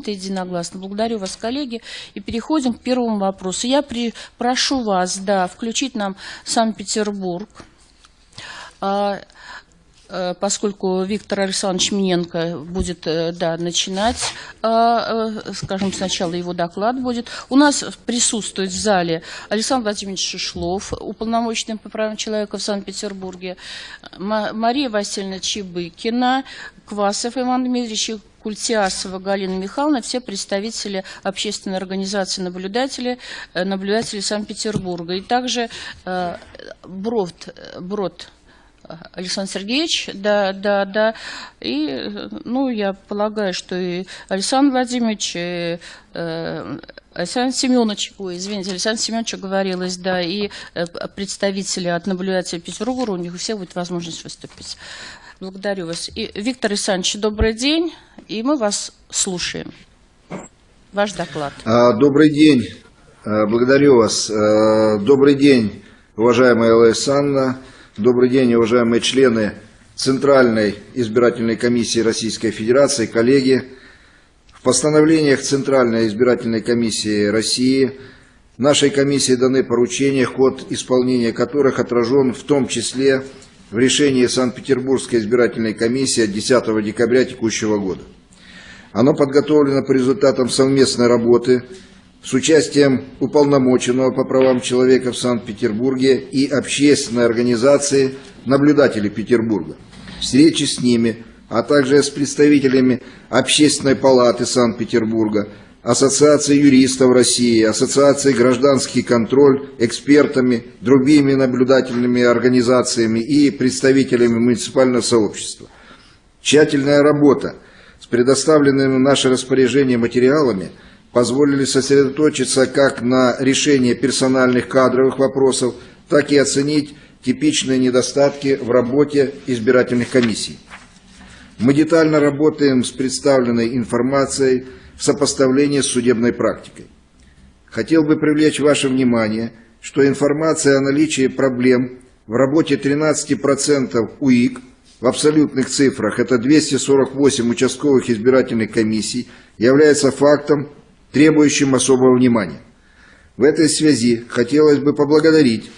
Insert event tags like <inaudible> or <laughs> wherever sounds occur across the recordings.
принято единогласно. Благодарю вас, коллеги. И переходим к первому вопросу. Я при, прошу вас, да, включить нам Санкт-Петербург. Э, поскольку Виктор Александрович Миненко будет э, да, начинать, э, скажем, сначала его доклад будет. У нас присутствует в зале Александр Владимирович Шишлов, уполномоченный по правам человека в Санкт-Петербурге, Мария Васильевна Чебыкина, Квасов Иван Дмитриевич Культиасова Галина Михайловна, все представители общественной организации наблюдатели, наблюдатели Санкт-Петербурга. И также Брод, Брод Александр Сергеевич, да, да, да. И, ну, я полагаю, что и Александр Владимирович, и, э, Александр Семенович, ой, извините, Александр Семенович говорилось, да, и э, представители от наблюдателя Петербурга, у них у всех будет возможность выступить. Благодарю вас. И, Виктор Александрович, добрый день, и мы вас слушаем. Ваш доклад. А, добрый день. А, благодарю вас. А, добрый день, уважаемая Александра. Добрый день, уважаемые члены Центральной избирательной комиссии Российской Федерации, коллеги. В постановлениях Центральной избирательной комиссии России нашей комиссии даны поручения, ход исполнения которых отражен в том числе в решении Санкт-Петербургской избирательной комиссии от 10 декабря текущего года. Оно подготовлено по результатам совместной работы с участием уполномоченного по правам человека в Санкт-Петербурге и общественной организации наблюдателей Петербурга. Встречи с ними, а также с представителями Общественной палаты Санкт-Петербурга, Ассоциации юристов России, Ассоциации гражданский контроль, экспертами, другими наблюдательными организациями и представителями муниципального сообщества. Тщательная работа с предоставленными в наше распоряжение материалами – позволили сосредоточиться как на решении персональных кадровых вопросов, так и оценить типичные недостатки в работе избирательных комиссий. Мы детально работаем с представленной информацией в сопоставлении с судебной практикой. Хотел бы привлечь ваше внимание, что информация о наличии проблем в работе 13% УИК в абсолютных цифрах, это 248 участковых избирательных комиссий, является фактом, требующим особого внимания. В этой связи хотелось бы поблагодарить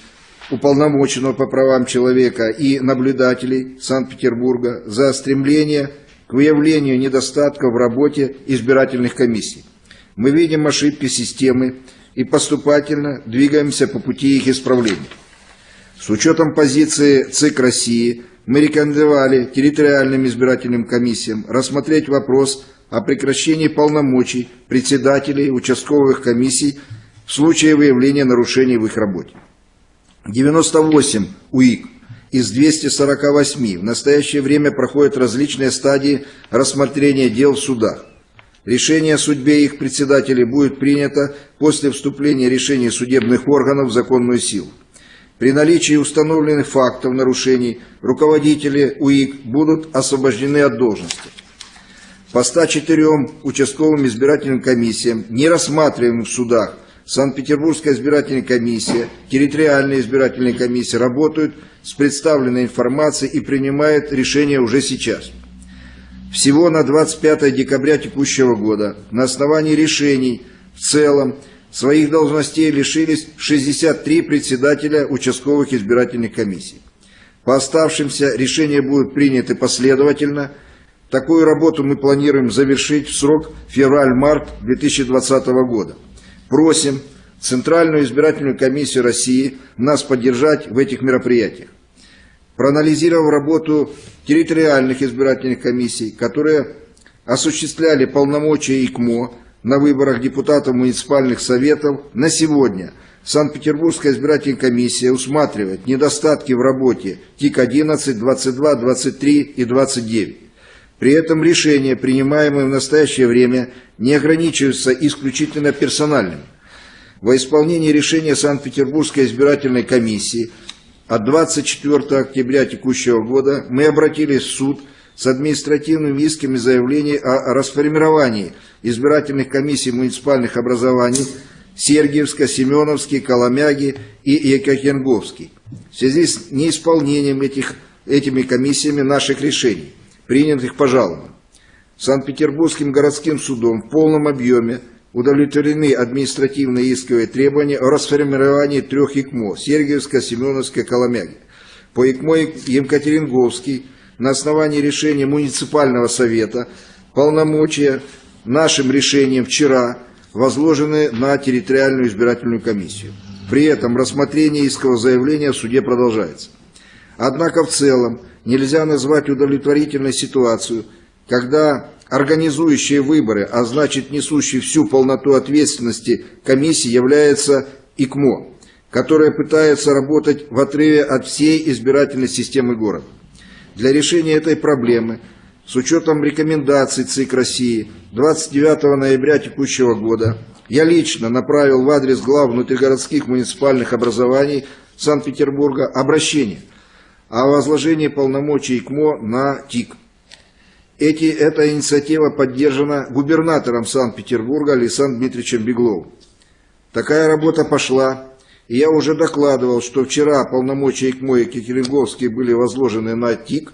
уполномоченного по правам человека и наблюдателей Санкт-Петербурга за стремление к выявлению недостатков в работе избирательных комиссий. Мы видим ошибки системы и поступательно двигаемся по пути их исправления. С учетом позиции ЦИК России мы рекомендовали территориальным избирательным комиссиям рассмотреть вопрос о прекращении полномочий председателей участковых комиссий в случае выявления нарушений в их работе. 98 УИК из 248 в настоящее время проходят различные стадии рассмотрения дел в судах. Решение о судьбе их председателей будет принято после вступления решений судебных органов в законную силу. При наличии установленных фактов нарушений руководители УИК будут освобождены от должности по 104 участковым избирательным комиссиям, не рассматриваемым в судах, Санкт-Петербургская избирательная комиссия, территориальные избирательные комиссии работают с представленной информацией и принимают решения уже сейчас. Всего на 25 декабря текущего года на основании решений в целом своих должностей лишились 63 председателя участковых избирательных комиссий. По оставшимся решения будут приняты последовательно – Такую работу мы планируем завершить в срок февраль-март 2020 года. Просим Центральную избирательную комиссию России нас поддержать в этих мероприятиях. Проанализировав работу территориальных избирательных комиссий, которые осуществляли полномочия ИКМО на выборах депутатов муниципальных советов, на сегодня Санкт-Петербургская избирательная комиссия усматривает недостатки в работе ТИК-11, 22, 23 и 29. При этом решения, принимаемые в настоящее время, не ограничиваются исключительно персональным. Во исполнении решения Санкт-Петербургской избирательной комиссии от 24 октября текущего года мы обратились в суд с административными исками заявлений о расформировании избирательных комиссий муниципальных образований Сергиевска, Семеновский, Коломяги и Екатеринговский в связи с неисполнением этих, этими комиссиями наших решений принятых по жалобам. Санкт-Петербургским городским судом в полном объеме удовлетворены административные исковые требования о расформировании трех ИКМО – Сергиевская, Семеновская, Коломяги. По ИКМО Екатеринговский на основании решения муниципального совета полномочия нашим решением вчера возложены на территориальную избирательную комиссию. При этом рассмотрение искового заявления в суде продолжается. Однако в целом нельзя назвать удовлетворительной ситуацию, когда организующие выборы, а значит несущий всю полноту ответственности комиссии является ИКМО, которая пытается работать в отрыве от всей избирательной системы города. Для решения этой проблемы, с учетом рекомендаций ЦИК России, 29 ноября текущего года я лично направил в адрес глав внутригородских муниципальных образований Санкт-Петербурга обращение о возложении полномочий ИКМО на ТИК. Эти, эта инициатива поддержана губернатором Санкт-Петербурга Александром Дмитриевичем Бегловым. Такая работа пошла, я уже докладывал, что вчера полномочия ИКМО и Екатеринговские были возложены на ТИК.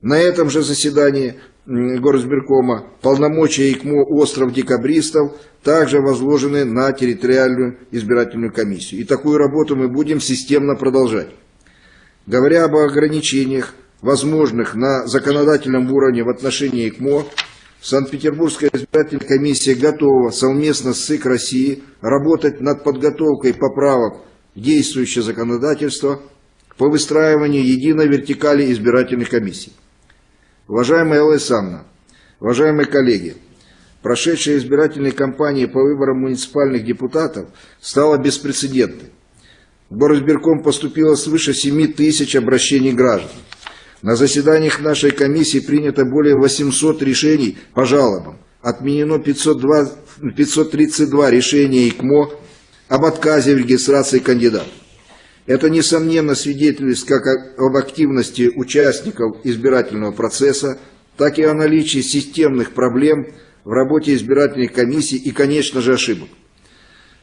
На этом же заседании Горосберкома полномочия ИКМО «Остров декабристов» также возложены на территориальную избирательную комиссию. И такую работу мы будем системно продолжать. Говоря об ограничениях, возможных на законодательном уровне в отношении ИКМО, Санкт-Петербургская избирательная комиссия готова совместно с СИК России работать над подготовкой поправок в действующее законодательство по выстраиванию единой вертикали избирательных комиссий. Уважаемая Элла Исамна, уважаемые коллеги, прошедшая избирательная кампания по выборам муниципальных депутатов стала беспрецедентной. В поступило свыше 7 тысяч обращений граждан. На заседаниях нашей комиссии принято более 800 решений по жалобам. Отменено 502, 532 решения ИКМО об отказе в регистрации кандидатов. Это, несомненно, свидетельствует как об активности участников избирательного процесса, так и о наличии системных проблем в работе избирательной комиссии и, конечно же, ошибок.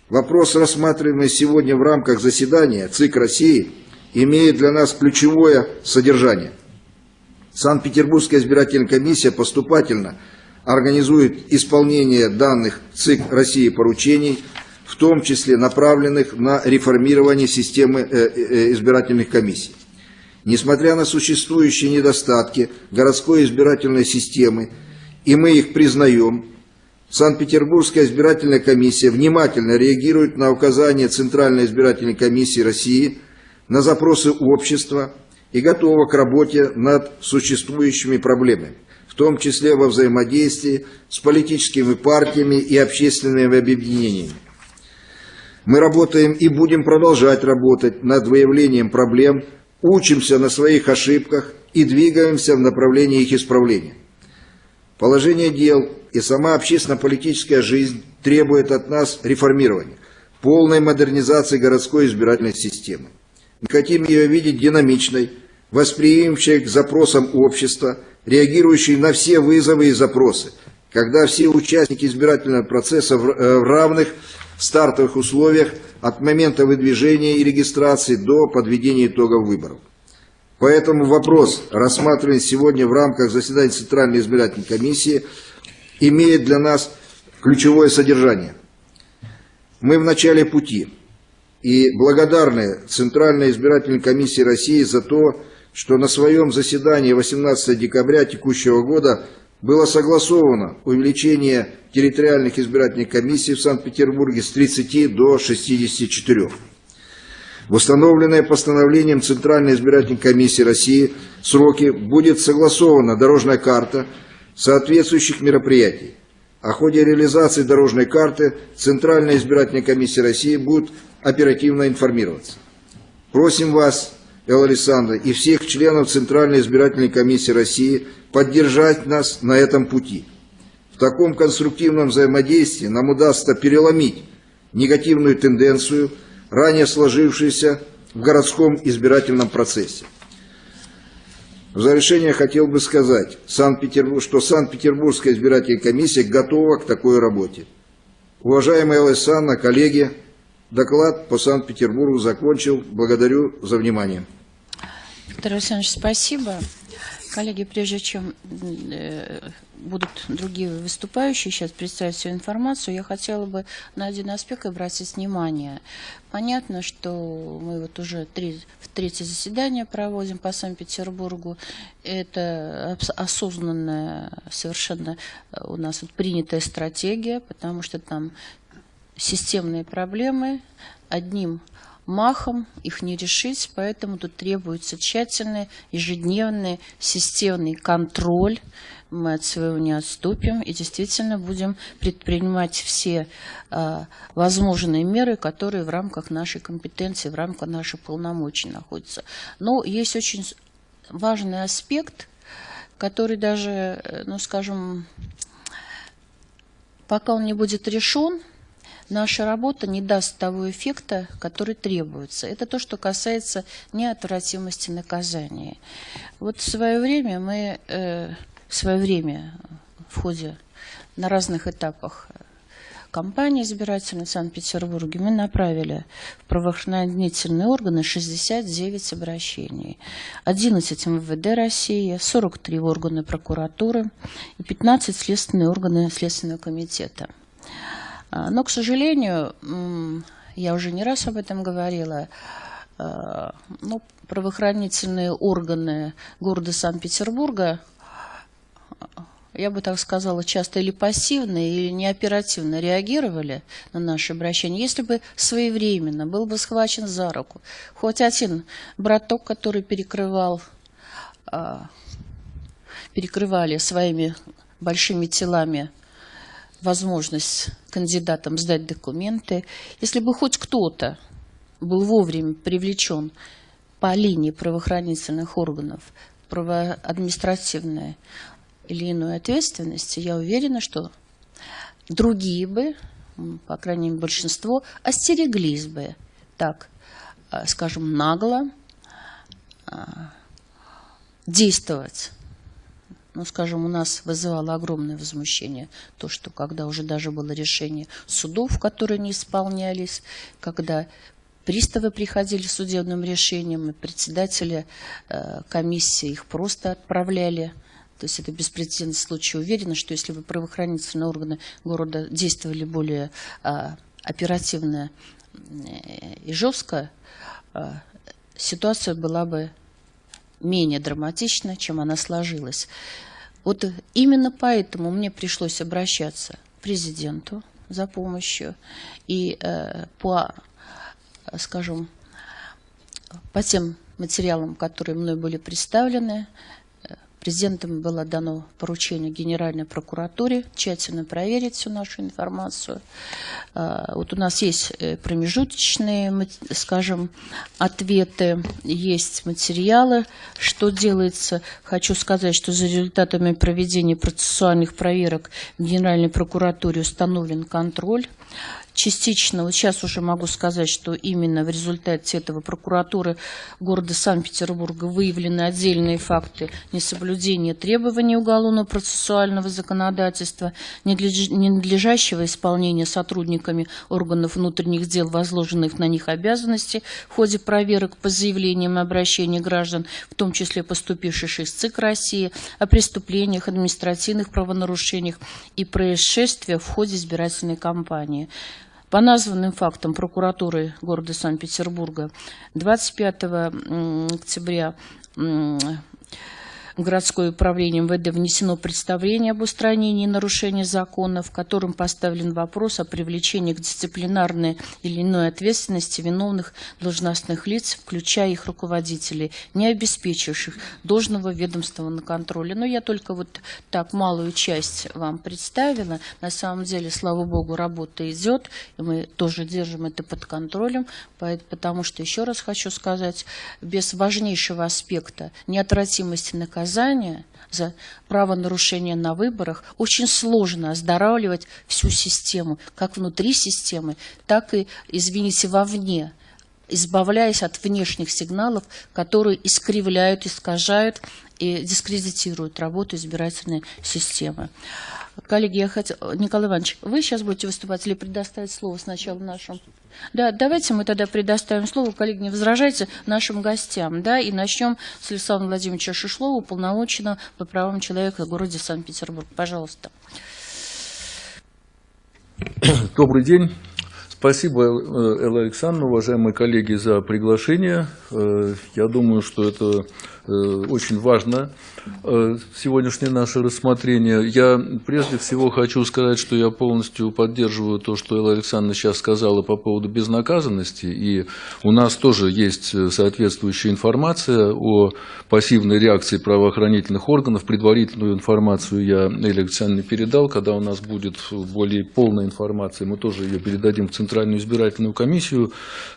Вопрос, рассматриваемый сегодня в рамках заседания ЦИК России, имеет для нас ключевое содержание. Санкт-Петербургская избирательная комиссия поступательно организует исполнение данных ЦИК России поручений – в том числе направленных на реформирование системы э, э, избирательных комиссий. Несмотря на существующие недостатки городской избирательной системы, и мы их признаем, Санкт-Петербургская избирательная комиссия внимательно реагирует на указания Центральной избирательной комиссии России на запросы общества и готова к работе над существующими проблемами, в том числе во взаимодействии с политическими партиями и общественными объединениями. Мы работаем и будем продолжать работать над выявлением проблем, учимся на своих ошибках и двигаемся в направлении их исправления. Положение дел и сама общественно-политическая жизнь требует от нас реформирования, полной модернизации городской избирательной системы. Мы хотим ее видеть динамичной, восприимчивой к запросам общества, реагирующей на все вызовы и запросы, когда все участники избирательного процесса в э, равных стартовых условиях от момента выдвижения и регистрации до подведения итогов выборов. Поэтому вопрос, рассматриваемый сегодня в рамках заседания Центральной избирательной комиссии, имеет для нас ключевое содержание. Мы в начале пути и благодарны Центральной избирательной комиссии России за то, что на своем заседании 18 декабря текущего года было согласовано увеличение территориальных избирательных комиссий в Санкт-Петербурге с 30 до 64. В установленное постановлением Центральной избирательной комиссии России сроки будет согласована дорожная карта соответствующих мероприятий. О ходе реализации дорожной карты Центральная избирательная комиссия России будет оперативно информироваться. Просим вас Элла Александровна, и всех членов Центральной избирательной комиссии России поддержать нас на этом пути. В таком конструктивном взаимодействии нам удастся переломить негативную тенденцию, ранее сложившуюся в городском избирательном процессе. В завершение хотел бы сказать, что Санкт-Петербургская избирательная комиссия готова к такой работе. Уважаемая Александра, коллеги, доклад по Санкт-Петербургу закончил. Благодарю за внимание. Виктор Александрович, спасибо. Коллеги, прежде чем э, будут другие выступающие сейчас представить всю информацию, я хотела бы на один аспект обратить внимание. Понятно, что мы вот уже три, в третье заседание проводим по Санкт-Петербургу. Это осознанная совершенно э, у нас вот принятая стратегия, потому что там системные проблемы одним махом их не решить, поэтому тут требуется тщательный, ежедневный, системный контроль. Мы от своего не отступим и действительно будем предпринимать все э, возможные меры, которые в рамках нашей компетенции, в рамках наших полномочий находятся. Но есть очень важный аспект, который даже, э, ну скажем, пока он не будет решен, наша работа не даст того эффекта, который требуется. Это то, что касается неотвратимости наказания. Вот в свое время мы, э, в свое время в ходе на разных этапах кампании избирательной в Санкт-Петербурге мы направили в правоохранительные органы 69 обращений. 11 МВД России, 43 органы прокуратуры и 15 следственные органы Следственного комитета. А, но, к сожалению, я уже не раз об этом говорила, ну, правоохранительные органы города Санкт-Петербурга, я бы так сказала, часто или пассивно, или неоперативно реагировали на наши обращения. Если бы своевременно был бы схвачен за руку хоть один браток, который перекрывал, а, перекрывали своими большими телами возможность кандидатам сдать документы. Если бы хоть кто-то был вовремя привлечен по линии правоохранительных органов, правоадминистративной или иной ответственности, я уверена, что другие бы, по крайней мере большинство, остереглись бы так, а, скажем, нагло а, действовать ну, скажем, у нас вызывало огромное возмущение то, что когда уже даже было решение судов, которые не исполнялись, когда приставы приходили с судебным решением, и председатели э, комиссии их просто отправляли. То есть это беспрецедентный случай. Уверена, что если бы правоохранительные органы города действовали более э, оперативно э, и жестко, э, ситуация была бы менее драматична, чем она сложилась. Вот именно поэтому мне пришлось обращаться к президенту за помощью и э, по, скажем, по тем материалам, которые мной были представлены, Президентом было дано поручение Генеральной прокуратуре тщательно проверить всю нашу информацию. А, вот у нас есть э, промежуточные, скажем, ответы, есть материалы, что делается. Хочу сказать, что за результатами проведения процессуальных проверок в Генеральной прокуратуре установлен контроль частично, вот сейчас уже могу сказать, что именно в результате этого прокуратуры города Санкт-Петербурга выявлены отдельные факты несоблюдения требований уголовно-процессуального законодательства, ненадлежащего исполнения сотрудниками органов внутренних дел возложенных на них обязанностей в ходе проверок по заявлениям и обращениям граждан, в том числе поступивших из ЦИК России, о преступлениях, административных правонарушениях и происшествиях в ходе избирательной кампании. По названным фактам прокуратуры города Санкт-Петербурга 25 октября городское управление МВД внесено представление об устранении нарушений закона, в котором поставлен вопрос о привлечении к дисциплинарной или иной ответственности виновных должностных лиц, включая их руководителей, не обеспечивших должного ведомственного контроля. Но я только вот так малую часть вам представила. На самом деле, слава богу, работа идет, и мы тоже держим это под контролем, потому что, еще раз хочу сказать, без важнейшего аспекта неотвратимости наказания наказания за правонарушение на выборах очень сложно оздоравливать всю систему, как внутри системы, так и, извините, вовне, избавляясь от внешних сигналов, которые искривляют, искажают и дискредитируют работу избирательной системы. Коллеги, я хотела... Николай Иванович, вы сейчас будете выступать или предоставить слово сначала нашим Да, давайте мы тогда предоставим слово, коллеги, не возражайте, нашим гостям, да, и начнем с Александра Владимировича Шишлова, полномоченного по правам человека в городе Санкт-Петербург. Пожалуйста. <clears throat> Добрый день. Спасибо, э, Элла Александровна, уважаемые коллеги, за приглашение. Э, я думаю, что это очень важно Э, сегодняшнее наше рассмотрение. Я прежде всего хочу сказать, что я полностью поддерживаю то, что Элла Александровна сейчас сказала по поводу безнаказанности. И у нас тоже есть соответствующая информация о пассивной реакции правоохранительных органов. Предварительную информацию я Элле Александровне передал. Когда у нас будет более полная информация, мы тоже ее передадим в Центральную избирательную комиссию.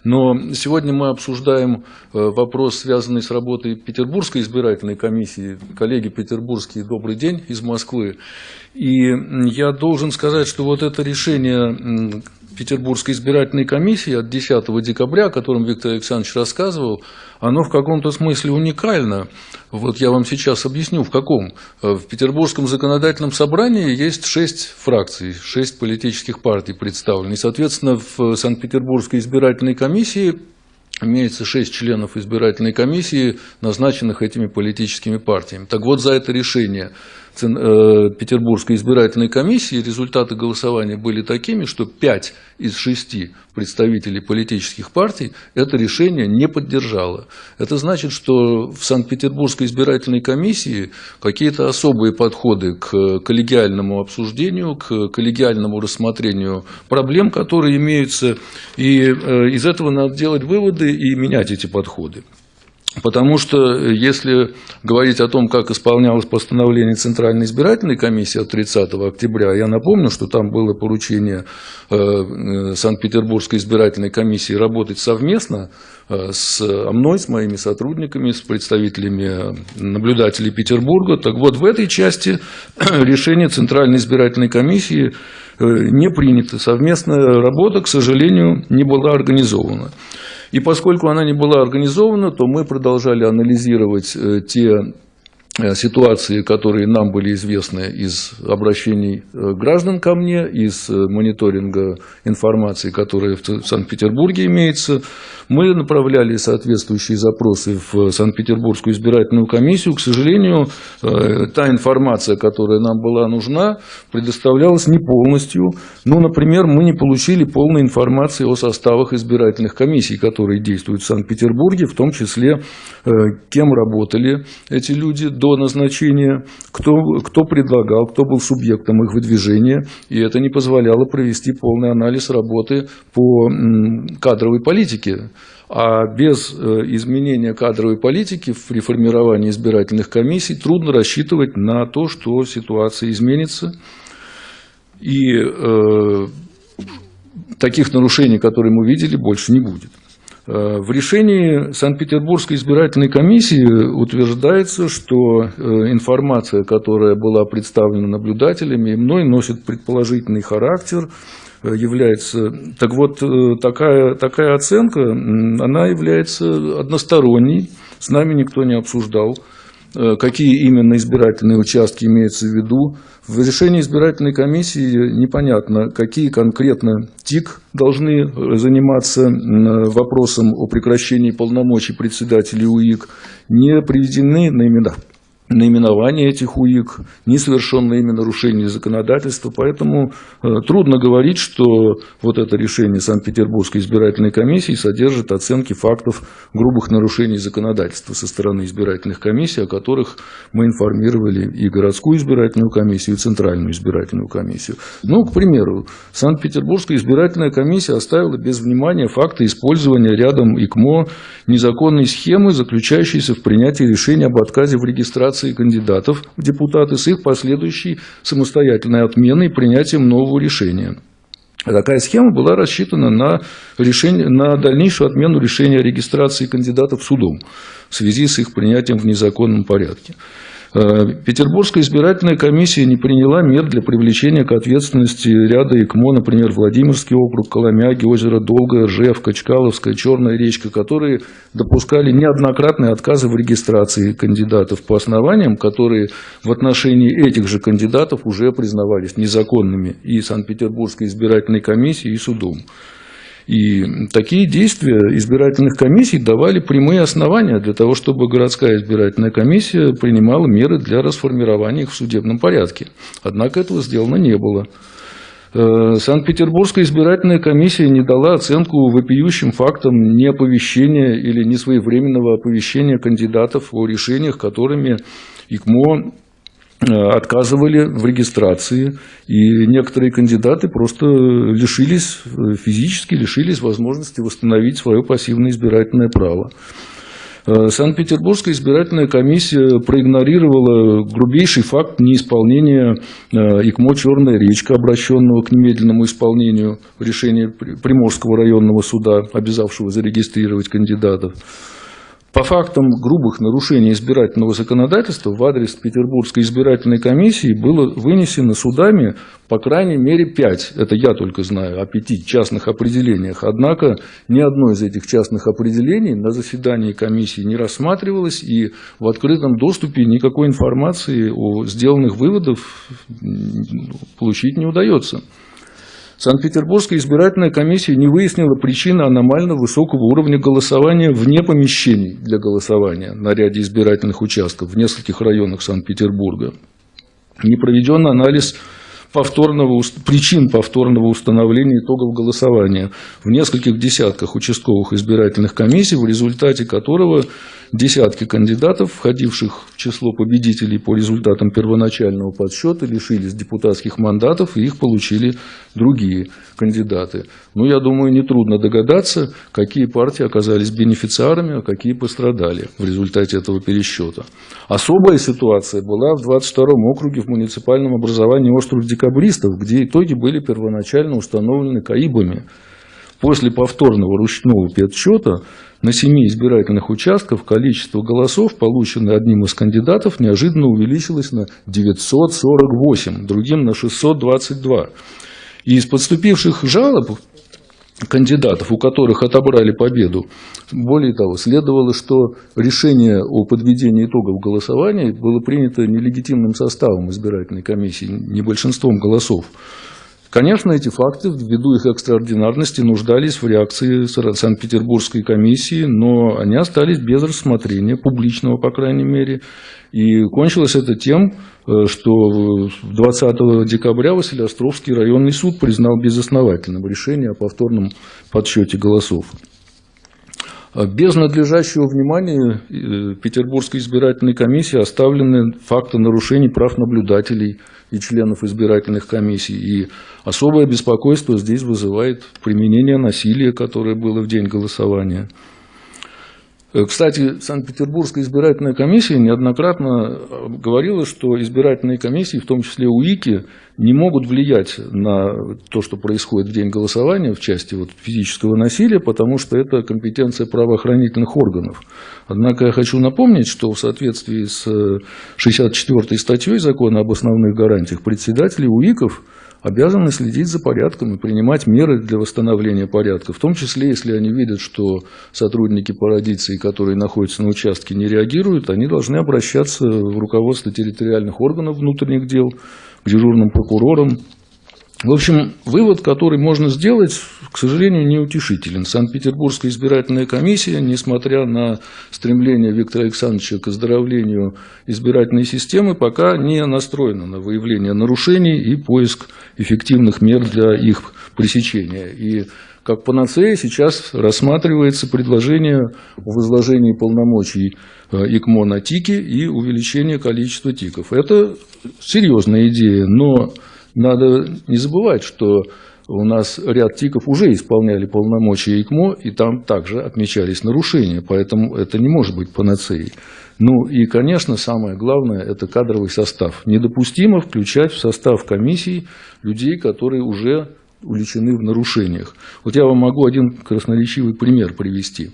Но сегодня мы обсуждаем э, вопрос, связанный с работой Петербургской избирательной комиссии, коллеги петербургские, добрый день из Москвы. И я должен сказать, что вот это решение Петербургской избирательной комиссии от 10 декабря, о котором Виктор Александрович рассказывал, оно в каком-то смысле уникально. Вот я вам сейчас объясню, в каком. В Петербургском законодательном собрании есть шесть фракций, шесть политических партий представлены. И, соответственно, в Санкт-Петербургской избирательной комиссии имеется шесть членов избирательной комиссии, назначенных этими политическими партиями. Так вот, за это решение Петербургской избирательной комиссии результаты голосования были такими, что 5 из 6 представителей политических партий это решение не поддержало. Это значит, что в Санкт-Петербургской избирательной комиссии какие-то особые подходы к коллегиальному обсуждению, к коллегиальному рассмотрению проблем, которые имеются, и э, из этого надо делать выводы и менять эти подходы. Потому что э, если говорить о том, как исполнялось постановление Центральной избирательной комиссии от 30 октября, я напомню, что там было поручение э, э, Санкт-Петербургской избирательной комиссии работать совместно с мной, с моими сотрудниками, с представителями наблюдателей Петербурга. Так вот, в этой части <clears throat> решение Центральной избирательной комиссии не принято. Совместная работа, к сожалению, не была организована. И поскольку она не была организована, то мы продолжали анализировать э, те ситуации, которые нам были известны из обращений э, граждан ко мне, из э, мониторинга информации, которая в Санкт-Петербурге имеется, мы направляли соответствующие запросы в Санкт-Петербургскую избирательную комиссию. К сожалению, та информация, которая нам была нужна, предоставлялась не полностью. Ну, например, мы не получили полной информации о составах избирательных комиссий, которые действуют в Санкт-Петербурге, в том числе, кем работали эти люди до до назначения, кто, кто предлагал, кто был субъектом их выдвижения, и это не позволяло провести полный анализ работы по кадровой политике. А без э, изменения кадровой политики при формировании избирательных комиссий трудно рассчитывать на то, что ситуация изменится. И э, таких нарушений, которые мы видели, больше не будет. Э, в решении Санкт-Петербургской избирательной комиссии утверждается, что э, информация, которая была представлена наблюдателями и мной, носит предположительный характер, э, является... Так вот, такая, такая оценка, она является односторонней, с нами никто не обсуждал какие именно избирательные участки имеются в виду. В решении избирательной комиссии непонятно, какие конкретно ТИК должны заниматься вопросом о прекращении полномочий председателей УИК. Не приведены на имена наименование этих УИК, несовершенные ими нарушения законодательства. Поэтому э, трудно говорить, что вот это решение Санкт-Петербургской избирательной комиссии содержит оценки фактов грубых нарушений законодательства со стороны избирательных комиссий, о которых мы информировали и городскую избирательную комиссию, и центральную избирательную комиссию. Ну, к примеру, Санкт-Петербургская избирательная комиссия оставила без внимания факты использования рядом ИКМО незаконной схемы, заключающейся в принятии решения об отказе в регистрации регистрации кандидатов в депутаты с их последующей самостоятельной отменой и принятием нового решения. Такая схема была рассчитана на, решение, на дальнейшую отмену решения о регистрации кандидатов судом в связи с их принятием в незаконном порядке. Э, Петербургская избирательная комиссия не приняла мер для привлечения к ответственности ряда ИКМО, например, Владимирский округ, Коломяги, озеро Долгое, Ржевка, Чкаловская, Черная речка, которые допускали неоднократные отказы в регистрации кандидатов по основаниям, которые в отношении этих же кандидатов уже признавались незаконными и Санкт-Петербургской избирательной комиссией, и судом. И такие действия избирательных комиссий давали прямые основания для того, чтобы городская избирательная комиссия принимала меры для расформирования их в судебном порядке. Однако этого сделано не было. Э, Санкт-Петербургская избирательная комиссия не дала оценку вопиющим фактам неоповещения или несвоевременного оповещения кандидатов о решениях, которыми ИКМО отказывали в регистрации, и некоторые кандидаты просто лишились, э, физически лишились возможности восстановить свое пассивное избирательное право. Э, Санкт-Петербургская избирательная комиссия проигнорировала грубейший факт неисполнения э, ИКМО «Черная речка», обращенного к немедленному исполнению решения Приморского районного суда, обязавшего зарегистрировать кандидатов. По фактам грубых нарушений избирательного законодательства в адрес Петербургской избирательной комиссии было вынесено судами по крайней мере пять, это я только знаю, о пяти частных определениях. Однако ни одно из этих частных определений на заседании комиссии не рассматривалось, и в открытом доступе никакой информации о сделанных выводах получить не удается. Санкт-Петербургская избирательная комиссия не выяснила причины аномально высокого уровня голосования вне помещений для голосования на ряде избирательных участков в нескольких районах Санкт-Петербурга. Не проведен анализ повторного, причин повторного установления итогов голосования в нескольких десятках участковых избирательных комиссий, в результате которого десятки кандидатов, входивших в число победителей по результатам первоначального подсчета, лишились депутатских мандатов, и их получили другие кандидаты. Ну, я думаю, нетрудно догадаться, какие партии оказались бенефициарами, а какие пострадали в результате этого пересчета. Особая ситуация была в 22-м округе в муниципальном образовании остров декабристов, где итоги были первоначально установлены КАИБами. После повторного ручного подсчета на семи избирательных участках количество голосов, полученное одним из кандидатов, неожиданно увеличилось на 948, другим на 622. И из подступивших жалоб кандидатов, у которых отобрали победу, более того, следовало, что решение о подведении итогов голосования было принято нелегитимным составом избирательной комиссии, не большинством голосов. Конечно, эти факты, ввиду их экстраординарности, нуждались в реакции Санкт-Петербургской комиссии, но они остались без рассмотрения, публичного, по крайней мере. И кончилось это тем, э, что 20 декабря Василиостровский районный суд признал безосновательным решение о повторном подсчете голосов. Без надлежащего внимания э, Петербургской избирательной комиссии оставлены факты нарушений прав наблюдателей и членов избирательных комиссий. И особое беспокойство здесь вызывает применение насилия, которое было в день голосования. Э, кстати, Санкт-Петербургская избирательная комиссия неоднократно э, говорила, что избирательные комиссии, в том числе УИКи, не могут влиять на то, что происходит в день голосования в части вот физического насилия, потому что это компетенция правоохранительных органов. Однако я хочу напомнить, что в соответствии с 64 э, статьей закона об основных гарантиях председатели УИКов – обязаны следить за порядком и принимать меры для восстановления порядка, в том числе, если они видят, что сотрудники парадиции, которые находятся на участке, не реагируют, они должны обращаться в руководство территориальных органов внутренних дел, к дежурным прокурорам, в общем, вывод, который можно сделать, к сожалению, неутешителен. Санкт-Петербургская избирательная комиссия, несмотря на стремление Виктора Александровича к оздоровлению избирательной системы, пока не настроена на выявление нарушений и поиск эффективных мер для их пресечения. И как панацея сейчас рассматривается предложение о возложении полномочий э, ИКМО на ТИКи и увеличение количества ТИКов. Это серьезная идея, но надо не забывать, что у нас ряд ТИКов уже исполняли полномочия ИКМО, и там также отмечались нарушения, поэтому это не может быть панацеей. Ну и, конечно, самое главное – это кадровый состав. Недопустимо включать в состав комиссий людей, которые уже увлечены в нарушениях. Вот я вам могу один красноречивый пример привести.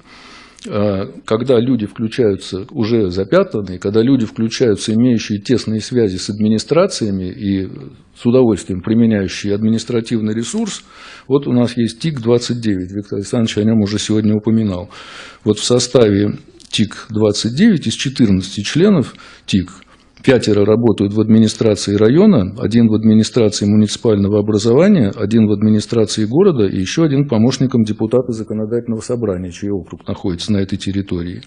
А, когда люди включаются уже запятнанные, когда люди включаются, имеющие тесные связи с администрациями и с удовольствием применяющие административный ресурс, вот у нас есть ТИК-29, Виктор Александрович о нем уже сегодня упоминал. Вот в составе ТИК-29 из 14 членов ТИК пятеро работают в администрации района, один в администрации муниципального образования, один в администрации города и еще один помощником депутата законодательного собрания, чей округ находится на этой территории.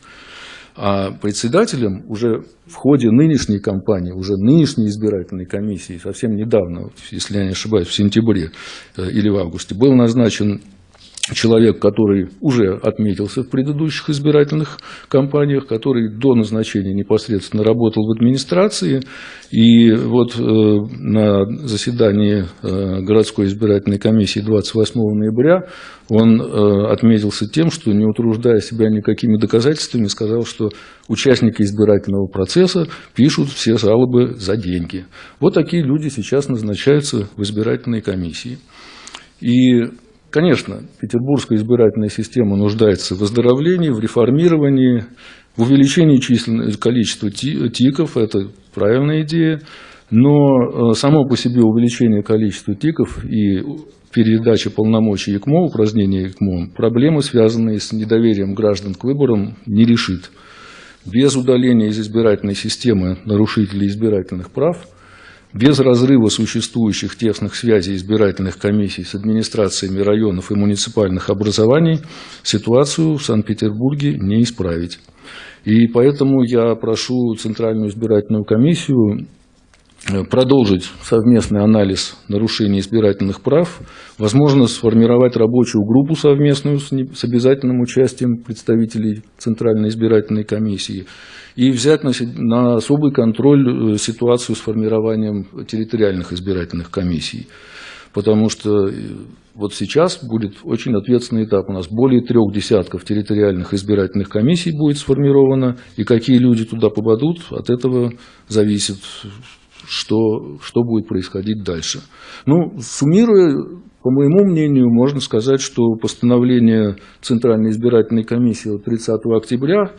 А председателем уже в ходе нынешней кампании, уже нынешней избирательной комиссии, совсем недавно, если я не ошибаюсь, в сентябре э, или в августе, был назначен человек, который уже отметился в предыдущих избирательных кампаниях, который до назначения непосредственно работал в администрации. И вот э, на заседании э, городской избирательной комиссии 28 ноября он э, отметился тем, что, не утруждая себя никакими доказательствами, сказал, что участники избирательного процесса пишут все жалобы за деньги. Вот такие люди сейчас назначаются в избирательной комиссии. И Конечно, петербургская избирательная система нуждается в выздоровлении, в реформировании, в увеличении численности, количества тиков, это правильная идея, но э, само по себе увеличение количества тиков и передача полномочий ЕКМО, упразднение ЕКМО, проблемы, связанные с недоверием граждан к выборам, не решит. Без удаления из избирательной системы нарушителей избирательных прав – без разрыва существующих тесных связей избирательных комиссий с администрациями районов и муниципальных образований ситуацию в Санкт-Петербурге не исправить. И поэтому я прошу Центральную избирательную комиссию э, продолжить совместный анализ нарушений избирательных прав, возможно, сформировать рабочую группу совместную с обязательным участием представителей Центральной избирательной комиссии и взять на, на особый контроль э, ситуацию с формированием территориальных избирательных комиссий. Потому что э, вот сейчас будет очень ответственный этап. У нас более трех десятков территориальных избирательных комиссий будет сформировано, и какие люди туда попадут, от этого зависит, что, что будет происходить дальше. Ну, суммируя, по моему мнению, можно сказать, что постановление Центральной избирательной комиссии от 30 октября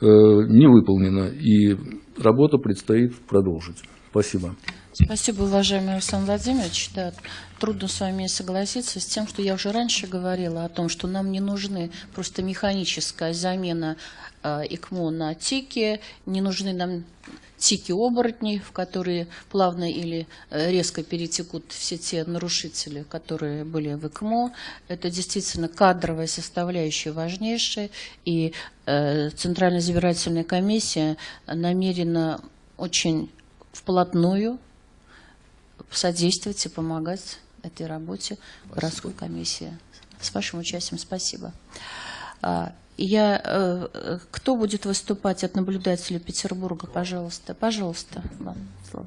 не выполнена, и работа предстоит продолжить. Спасибо. Спасибо, уважаемый Александр Владимирович. Да, трудно с вами согласиться с тем, что я уже раньше говорила о том, что нам не нужны просто механическая замена э, ИКМО на ТИКи, не нужны нам тики оборотней, в которые плавно или э, резко перетекут все те нарушители, которые были в ЭКМО. Это действительно кадровая составляющая важнейшая, и э, Центральная избирательная комиссия намерена очень вплотную содействовать и помогать этой работе городской комиссии. С вашим участием спасибо. Я, э, кто будет выступать от наблюдателя Петербурга, пожалуйста, пожалуйста, вам слово.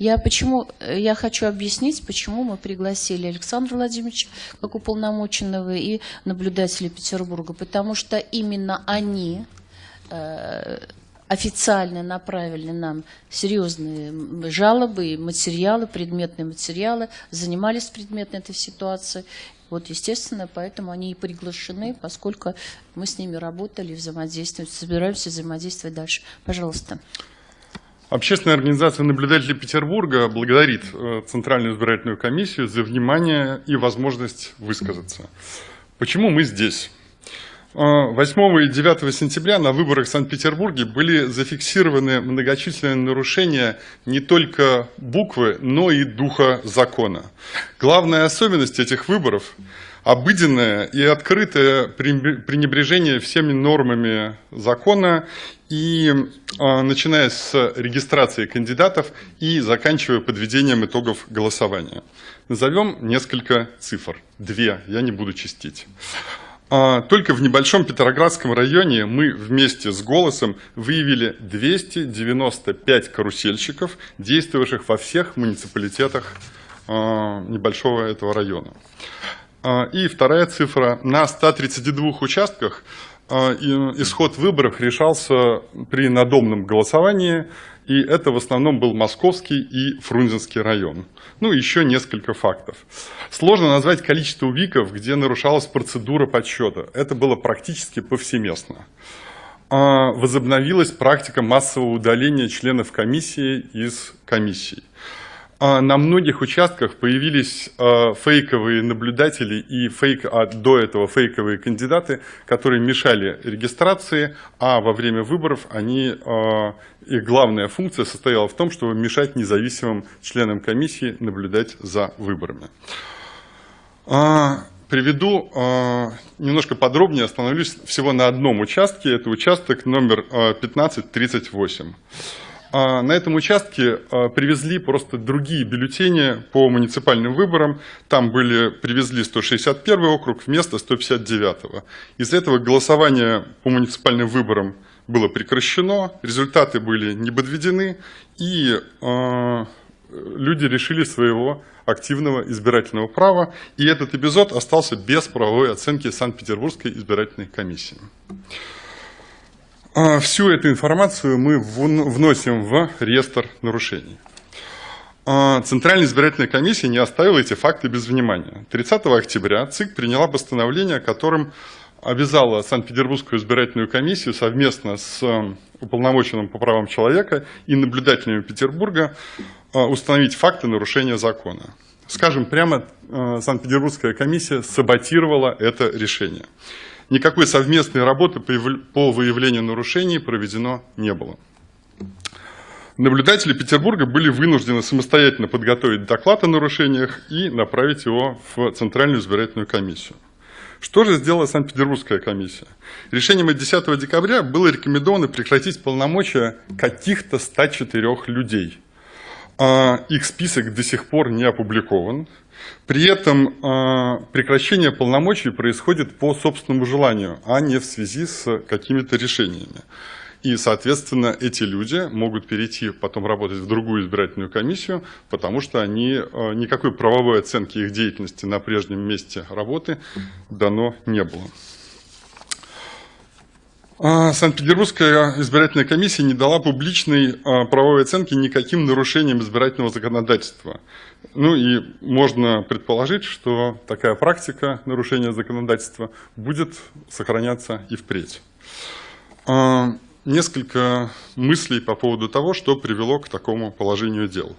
Я почему я хочу объяснить, почему мы пригласили Александра Владимировича как уполномоченного и наблюдателя Петербурга, потому что именно они э, официально направили нам серьезные жалобы материалы, предметные материалы, занимались предметной этой ситуацией. Вот, естественно, поэтому они и приглашены, поскольку мы с ними работали, взаимодействуем, собираемся взаимодействовать дальше. Пожалуйста. Общественная организация наблюдателей Петербурга благодарит э, Центральную избирательную комиссию за внимание и возможность высказаться. Почему мы здесь? 8 а, и 9 сентября на выборах в Санкт-Петербурге были зафиксированы многочисленные нарушения не только буквы, но и духа закона. Главная особенность этих выборов – обыденное и открытое пренебрежение всеми нормами закона, и а, начиная с регистрации кандидатов и заканчивая подведением итогов голосования. Назовем несколько цифр, две, я не буду чистить. А, только в небольшом Петроградском районе мы вместе с «Голосом» выявили 295 карусельщиков, действовавших во всех муниципалитетах а, небольшого этого района. А, и вторая цифра. На 132 участках исход выборов решался при надомном голосовании и это в основном был Московский и Фрунзенский район. Ну, еще несколько фактов. Сложно назвать количество УВИКов, где нарушалась процедура подсчета. Это было практически повсеместно. А, возобновилась практика массового удаления членов комиссии из комиссий. А, на многих участках появились а, фейковые наблюдатели и фейк, а до этого фейковые кандидаты, которые мешали регистрации, а во время выборов они, а, их главная функция состояла в том, чтобы мешать независимым членам комиссии наблюдать за выборами. Приведу немножко подробнее, остановлюсь всего на одном участке, это участок номер 1538. А, на этом участке а, привезли просто другие бюллетени по муниципальным выборам. Там были, привезли 161 округ вместо 159. Из-за этого голосование по муниципальным выборам было прекращено, результаты были не подведены, и э, люди решили своего активного избирательного права, и этот эпизод остался без правовой оценки Санкт-Петербургской избирательной комиссии. А, всю эту информацию мы вносим в реестр нарушений. А, Центральная избирательная комиссия не оставила эти факты без внимания. 30 октября ЦИК приняла постановление, которым обязала Санкт-Петербургскую избирательную комиссию совместно с э, уполномоченным по правам человека и наблюдателями Петербурга э, установить факты нарушения закона. Скажем прямо, э, Санкт-Петербургская комиссия саботировала это решение. Никакой совместной работы по выявлению нарушений проведено не было. Наблюдатели Петербурга были вынуждены самостоятельно подготовить доклад о нарушениях и направить его в Центральную избирательную комиссию. Что же сделала Санкт-Петербургская комиссия? Решением от 10 декабря было рекомендовано прекратить полномочия каких-то 104 людей. А, их список до сих пор не опубликован. При этом э, прекращение полномочий происходит по собственному желанию, а не в связи с какими-то решениями. И, соответственно, эти люди могут перейти потом работать в другую избирательную комиссию, потому что они, э, никакой правовой оценки их деятельности на прежнем месте работы дано не было. А, Санкт-Петербургская избирательная комиссия не дала публичной а, правовой оценки никаким нарушениям избирательного законодательства. Ну и можно предположить, что такая практика нарушения законодательства будет сохраняться и впредь. А, несколько мыслей по поводу того, что привело к такому положению дел.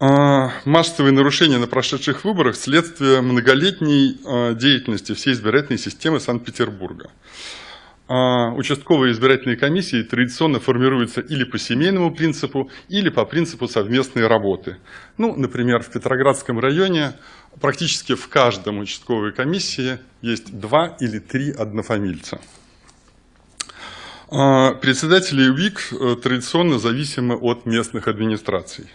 Массовые нарушения на прошедших выборах – следствие многолетней деятельности всей избирательной системы Санкт-Петербурга. А, участковые избирательные комиссии традиционно формируются или по семейному принципу, или по принципу совместной работы. Ну, например, в Петроградском районе практически в каждом участковой комиссии есть два или три однофамильца. А, председатели УИК э, традиционно зависимы от местных администраций.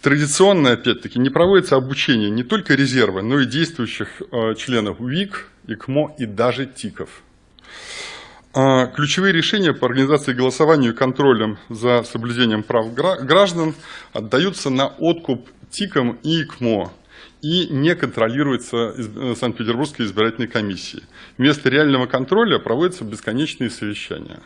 Традиционно, опять-таки, не проводится обучение не только резерва, но и действующих э, членов УИК, ИКМО и даже ТИКов. А, ключевые решения по организации голосования и контролем за соблюдением прав граждан отдаются на откуп ТИКам и ИКМО и не контролируется э, Санкт-Петербургской избирательной комиссией. Вместо реального контроля проводятся бесконечные совещания.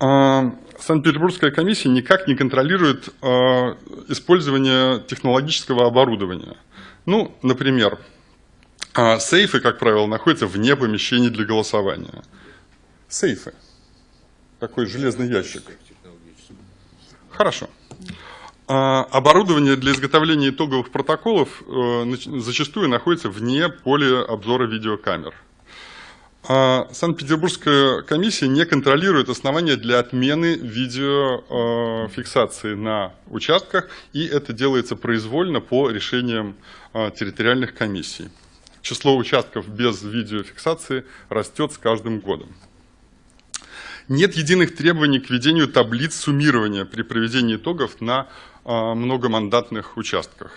А, Санкт-Петербургская комиссия никак не контролирует а, использование технологического оборудования. Ну, например, сейфы, как правило, находятся вне помещений для голосования сейфы. Такой железный ящик. Хорошо. А, оборудование для изготовления итоговых протоколов э, зачастую находится вне поля обзора видеокамер. А, Санкт-Петербургская комиссия не контролирует основания для отмены видеофиксации на участках, и это делается произвольно по решениям а, территориальных комиссий. Число участков без видеофиксации растет с каждым годом. Нет единых требований к ведению таблиц суммирования при проведении итогов на а, многомандатных участках.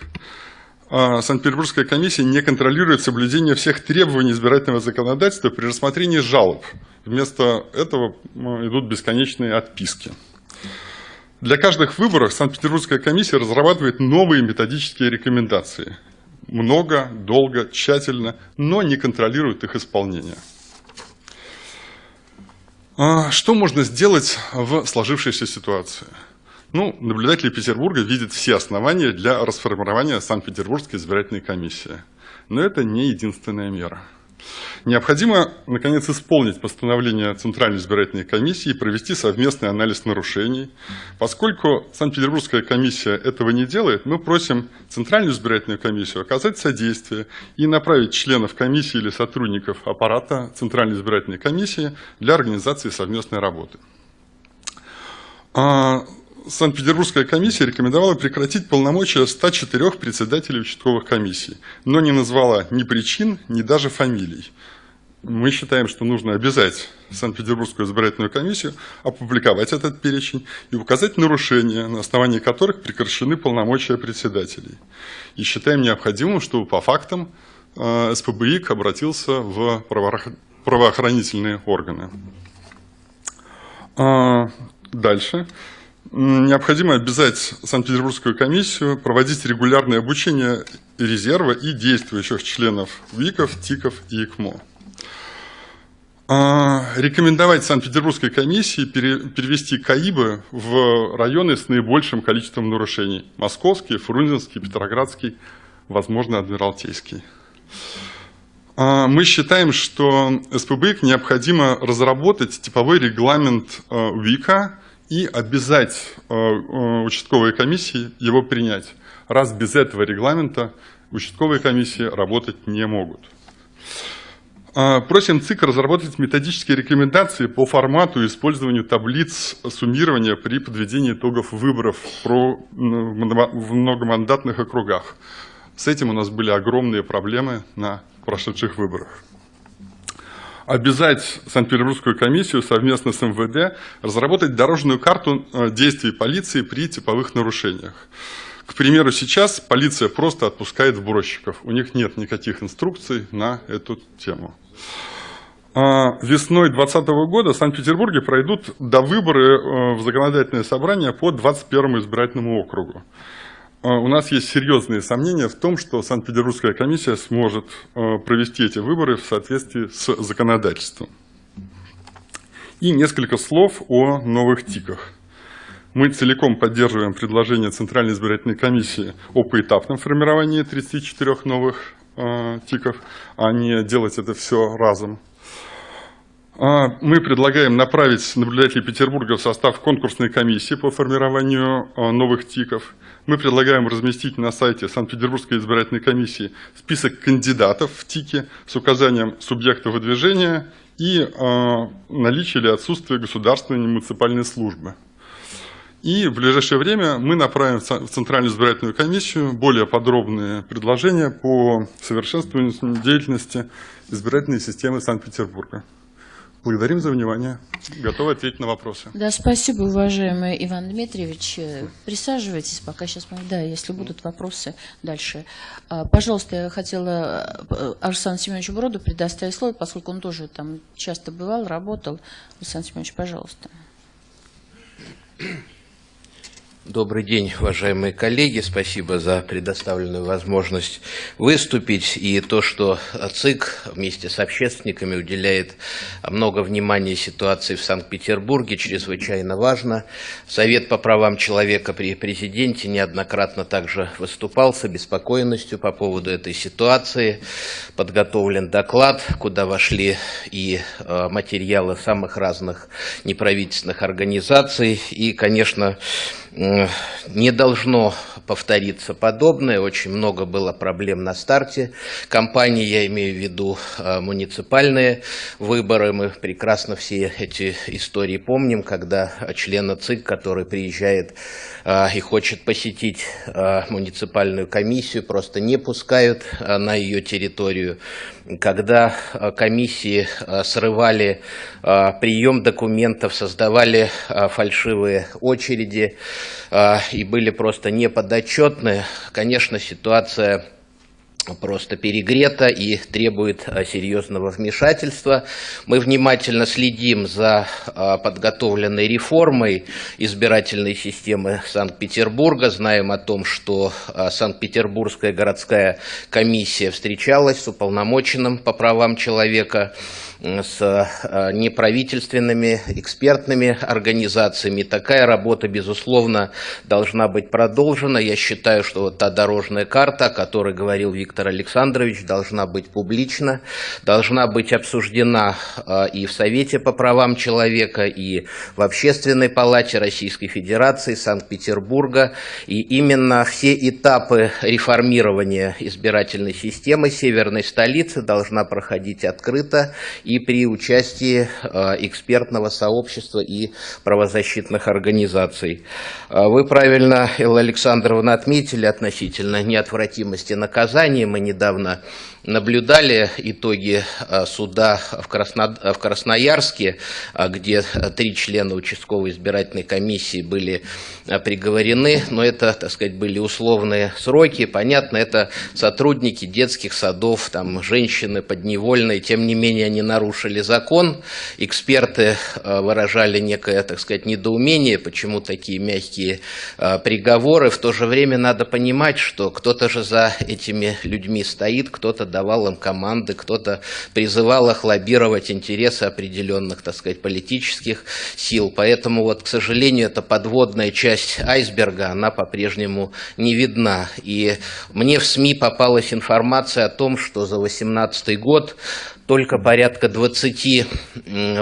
А, Санкт-Петербургская комиссия не контролирует соблюдение всех требований избирательного законодательства при рассмотрении жалоб. Вместо этого идут бесконечные отписки. Для каждых выборов Санкт-Петербургская комиссия разрабатывает новые методические рекомендации. Много, долго, тщательно, но не контролирует их исполнение. А что можно сделать в сложившейся ситуации? Ну, наблюдатели Петербурга видят все основания для расформирования Санкт-Петербургской избирательной комиссии. Но это не единственная мера. Необходимо, наконец, исполнить постановление Центральной избирательной комиссии и провести совместный анализ нарушений. Поскольку Санкт-Петербургская комиссия этого не делает, мы просим Центральную избирательную комиссию оказать содействие и направить членов комиссии или сотрудников аппарата Центральной избирательной комиссии для организации совместной работы. Санкт-Петербургская комиссия рекомендовала прекратить полномочия 104 председателей участковых комиссий, но не назвала ни причин, ни даже фамилий. Мы считаем, что нужно обязать Санкт-Петербургскую избирательную комиссию опубликовать этот перечень и указать нарушения, на основании которых прекращены полномочия председателей. И считаем необходимым, чтобы по фактам э, СПБИК обратился в правоохранительные органы. А, дальше. Необходимо обязать Санкт-Петербургскую комиссию проводить регулярное обучение резерва и действующих членов ВИКов, ТИКов и ИКМО. А, рекомендовать Санкт-Петербургской комиссии перевести КАИБы в районы с наибольшим количеством нарушений. Московский, Фрунзенский, Петроградский, возможно, Адмиралтейский. А, мы считаем, что СПБИК необходимо разработать типовой регламент а, ВИКа и обязать участковые комиссии его принять. Раз без этого регламента участковые комиссии работать не могут. А, просим ЦИК разработать методические рекомендации по формату и использованию таблиц суммирования при подведении итогов выборов в многомандатных округах. С этим у нас были огромные проблемы на прошедших выборах. Обязать Санкт-Петербургскую комиссию совместно с МВД разработать дорожную карту э, действий полиции при типовых нарушениях. К примеру, сейчас полиция просто отпускает сбросчиков. У них нет никаких инструкций на эту тему. А, весной 2020 года в Санкт-Петербурге пройдут до выборы э, в законодательное собрание по 21 избирательному округу. А, у нас есть серьезные сомнения в том, что Санкт-Петербургская комиссия сможет э, провести эти выборы в соответствии с законодательством. И несколько слов о новых ТИКах. Мы целиком поддерживаем предложение Центральной избирательной комиссии о поэтапном формировании 34 новых Э, тиков, а не делать это все разом. А, мы предлагаем направить наблюдателей Петербурга в состав конкурсной комиссии по формированию э, новых ТИКов. Мы предлагаем разместить на сайте Санкт-Петербургской избирательной комиссии список кандидатов в ТИКи с указанием субъекта выдвижения и э, наличие или отсутствие государственной и муниципальной службы. И в ближайшее время мы направим в Центральную избирательную комиссию более подробные предложения по совершенствованию деятельности избирательной системы Санкт-Петербурга. Благодарим за внимание. Готовы ответить на вопросы. Да, спасибо, уважаемый Иван Дмитриевич. Присаживайтесь, пока сейчас мы... Да, если будут вопросы дальше. А, пожалуйста, я хотела э, Арсену Семеновичу Броду предоставить слово, поскольку он тоже там часто бывал, работал. Александр Семенович, пожалуйста. Добрый день, уважаемые коллеги. Спасибо за предоставленную возможность выступить. И то, что ЦИК вместе с общественниками уделяет много внимания ситуации в Санкт-Петербурге, чрезвычайно важно. Совет по правам человека при президенте неоднократно также выступал с обеспокоенностью по поводу этой ситуации. Подготовлен доклад, куда вошли и э, материалы самых разных неправительственных организаций. И, конечно, не должно повториться подобное. Очень много было проблем на старте кампании, я имею в виду а, муниципальные выборы. Мы прекрасно все эти истории помним, когда члена ЦИК, который приезжает и хочет посетить а, муниципальную комиссию, просто не пускают на ее территорию. Когда э, комиссии э, срывали э, прием документов, создавали фальшивые очереди и были просто неподотчетны, конечно, ситуация просто перегрета и требует а, серьезного вмешательства. Мы внимательно следим за а, подготовленной реформой избирательной системы Санкт-Петербурга. Знаем о том, что а, Санкт-Петербургская городская комиссия встречалась с уполномоченным по правам человека с э, неправительственными экспертными организациями. Такая работа, безусловно, должна быть продолжена. Я считаю, что вот та дорожная карта, о которой говорил Виктор Александрович, должна быть публична, должна быть обсуждена и в Совете по правам человека, и в Общественной палате Российской Федерации, Санкт-Петербурга. И именно все этапы реформирования избирательной системы северной столицы должна проходить открыто и при участии экспертного сообщества и правозащитных организаций. Вы правильно, Элла Александровна, отметили относительно неотвратимости наказания. Мы недавно наблюдали итоги а, суда в, Красно... в Красноярске, где три члена участковой избирательной комиссии были приговорены, но это, так сказать, были условные сроки. Понятно, это сотрудники детских садов, там, женщины подневольные, тем не менее они нарушили закон. Эксперты выражали некое, так сказать, недоумение, почему такие мягкие приговоры. В то же время надо понимать, что кто-то же за этими людьми стоит, кто-то давал им команды, кто-то призывал их лоббировать интересы определенных, так сказать, политических сил. Поэтому, вот, к сожалению, эта подводная часть айсберга, она по-прежнему не видна. И мне в СМИ попалась информация о том, что за 2018 год только порядка 20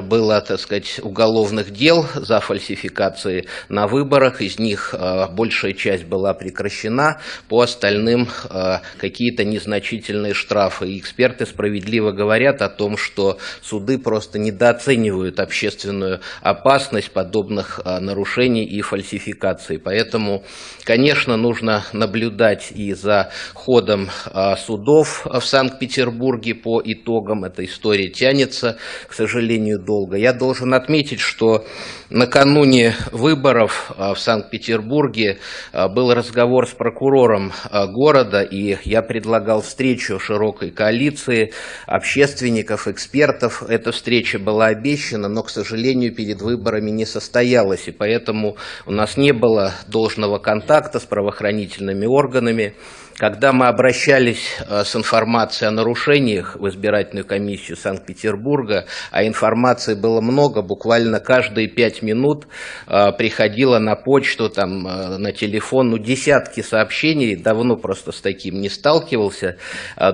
было, так сказать, уголовных дел за фальсификации на выборах. Из них э, большая часть была прекращена, по остальным э, какие-то незначительные штрафы. И эксперты справедливо говорят о том, что суды просто недооценивают общественную опасность подобных э, нарушений и фальсификаций. Поэтому, конечно, нужно наблюдать и за ходом судов в Санкт-Петербурге по итогам эта история тянется, к сожалению, долго. Я должен отметить, что накануне выборов а, в Санкт-Петербурге а, был разговор с прокурором а, города, и я предлагал встречу широкой коалиции общественников, экспертов. Эта встреча была обещана, но, к сожалению, перед выборами не состоялась, и поэтому у нас не было должного контакта с правоохранительными органами. Когда мы обращались э, с информацией о нарушениях в избирательную комиссию Санкт-Петербурга, а информации было много, буквально каждые пять минут э, приходило на почту, там, э, на телефон, ну, десятки сообщений, давно просто с таким не сталкивался.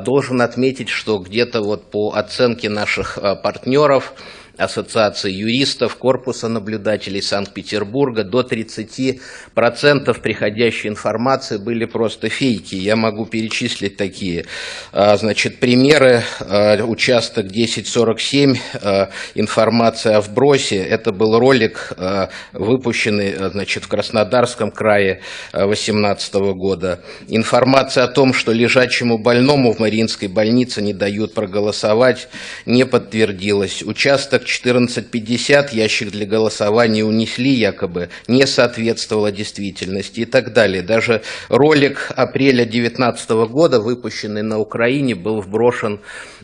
Должен отметить, что где-то вот по оценке наших партнеров, Ассоциации юристов, Корпуса наблюдателей Санкт-Петербурга, до 30% приходящей информации были просто фейки. Я могу перечислить такие а, значит, примеры. А, участок 1047, а, информация о вбросе. Это был ролик, выпущенный значит, в Краснодарском крае 2018 года. Информация о том, что лежачему больному в Мариинской больнице не дают проголосовать, не подтвердилась. Участок 1450 ящик для голосования унесли якобы, не соответствовало действительности и так далее. Даже ролик апреля 2019 года, выпущенный на Украине, был вброшен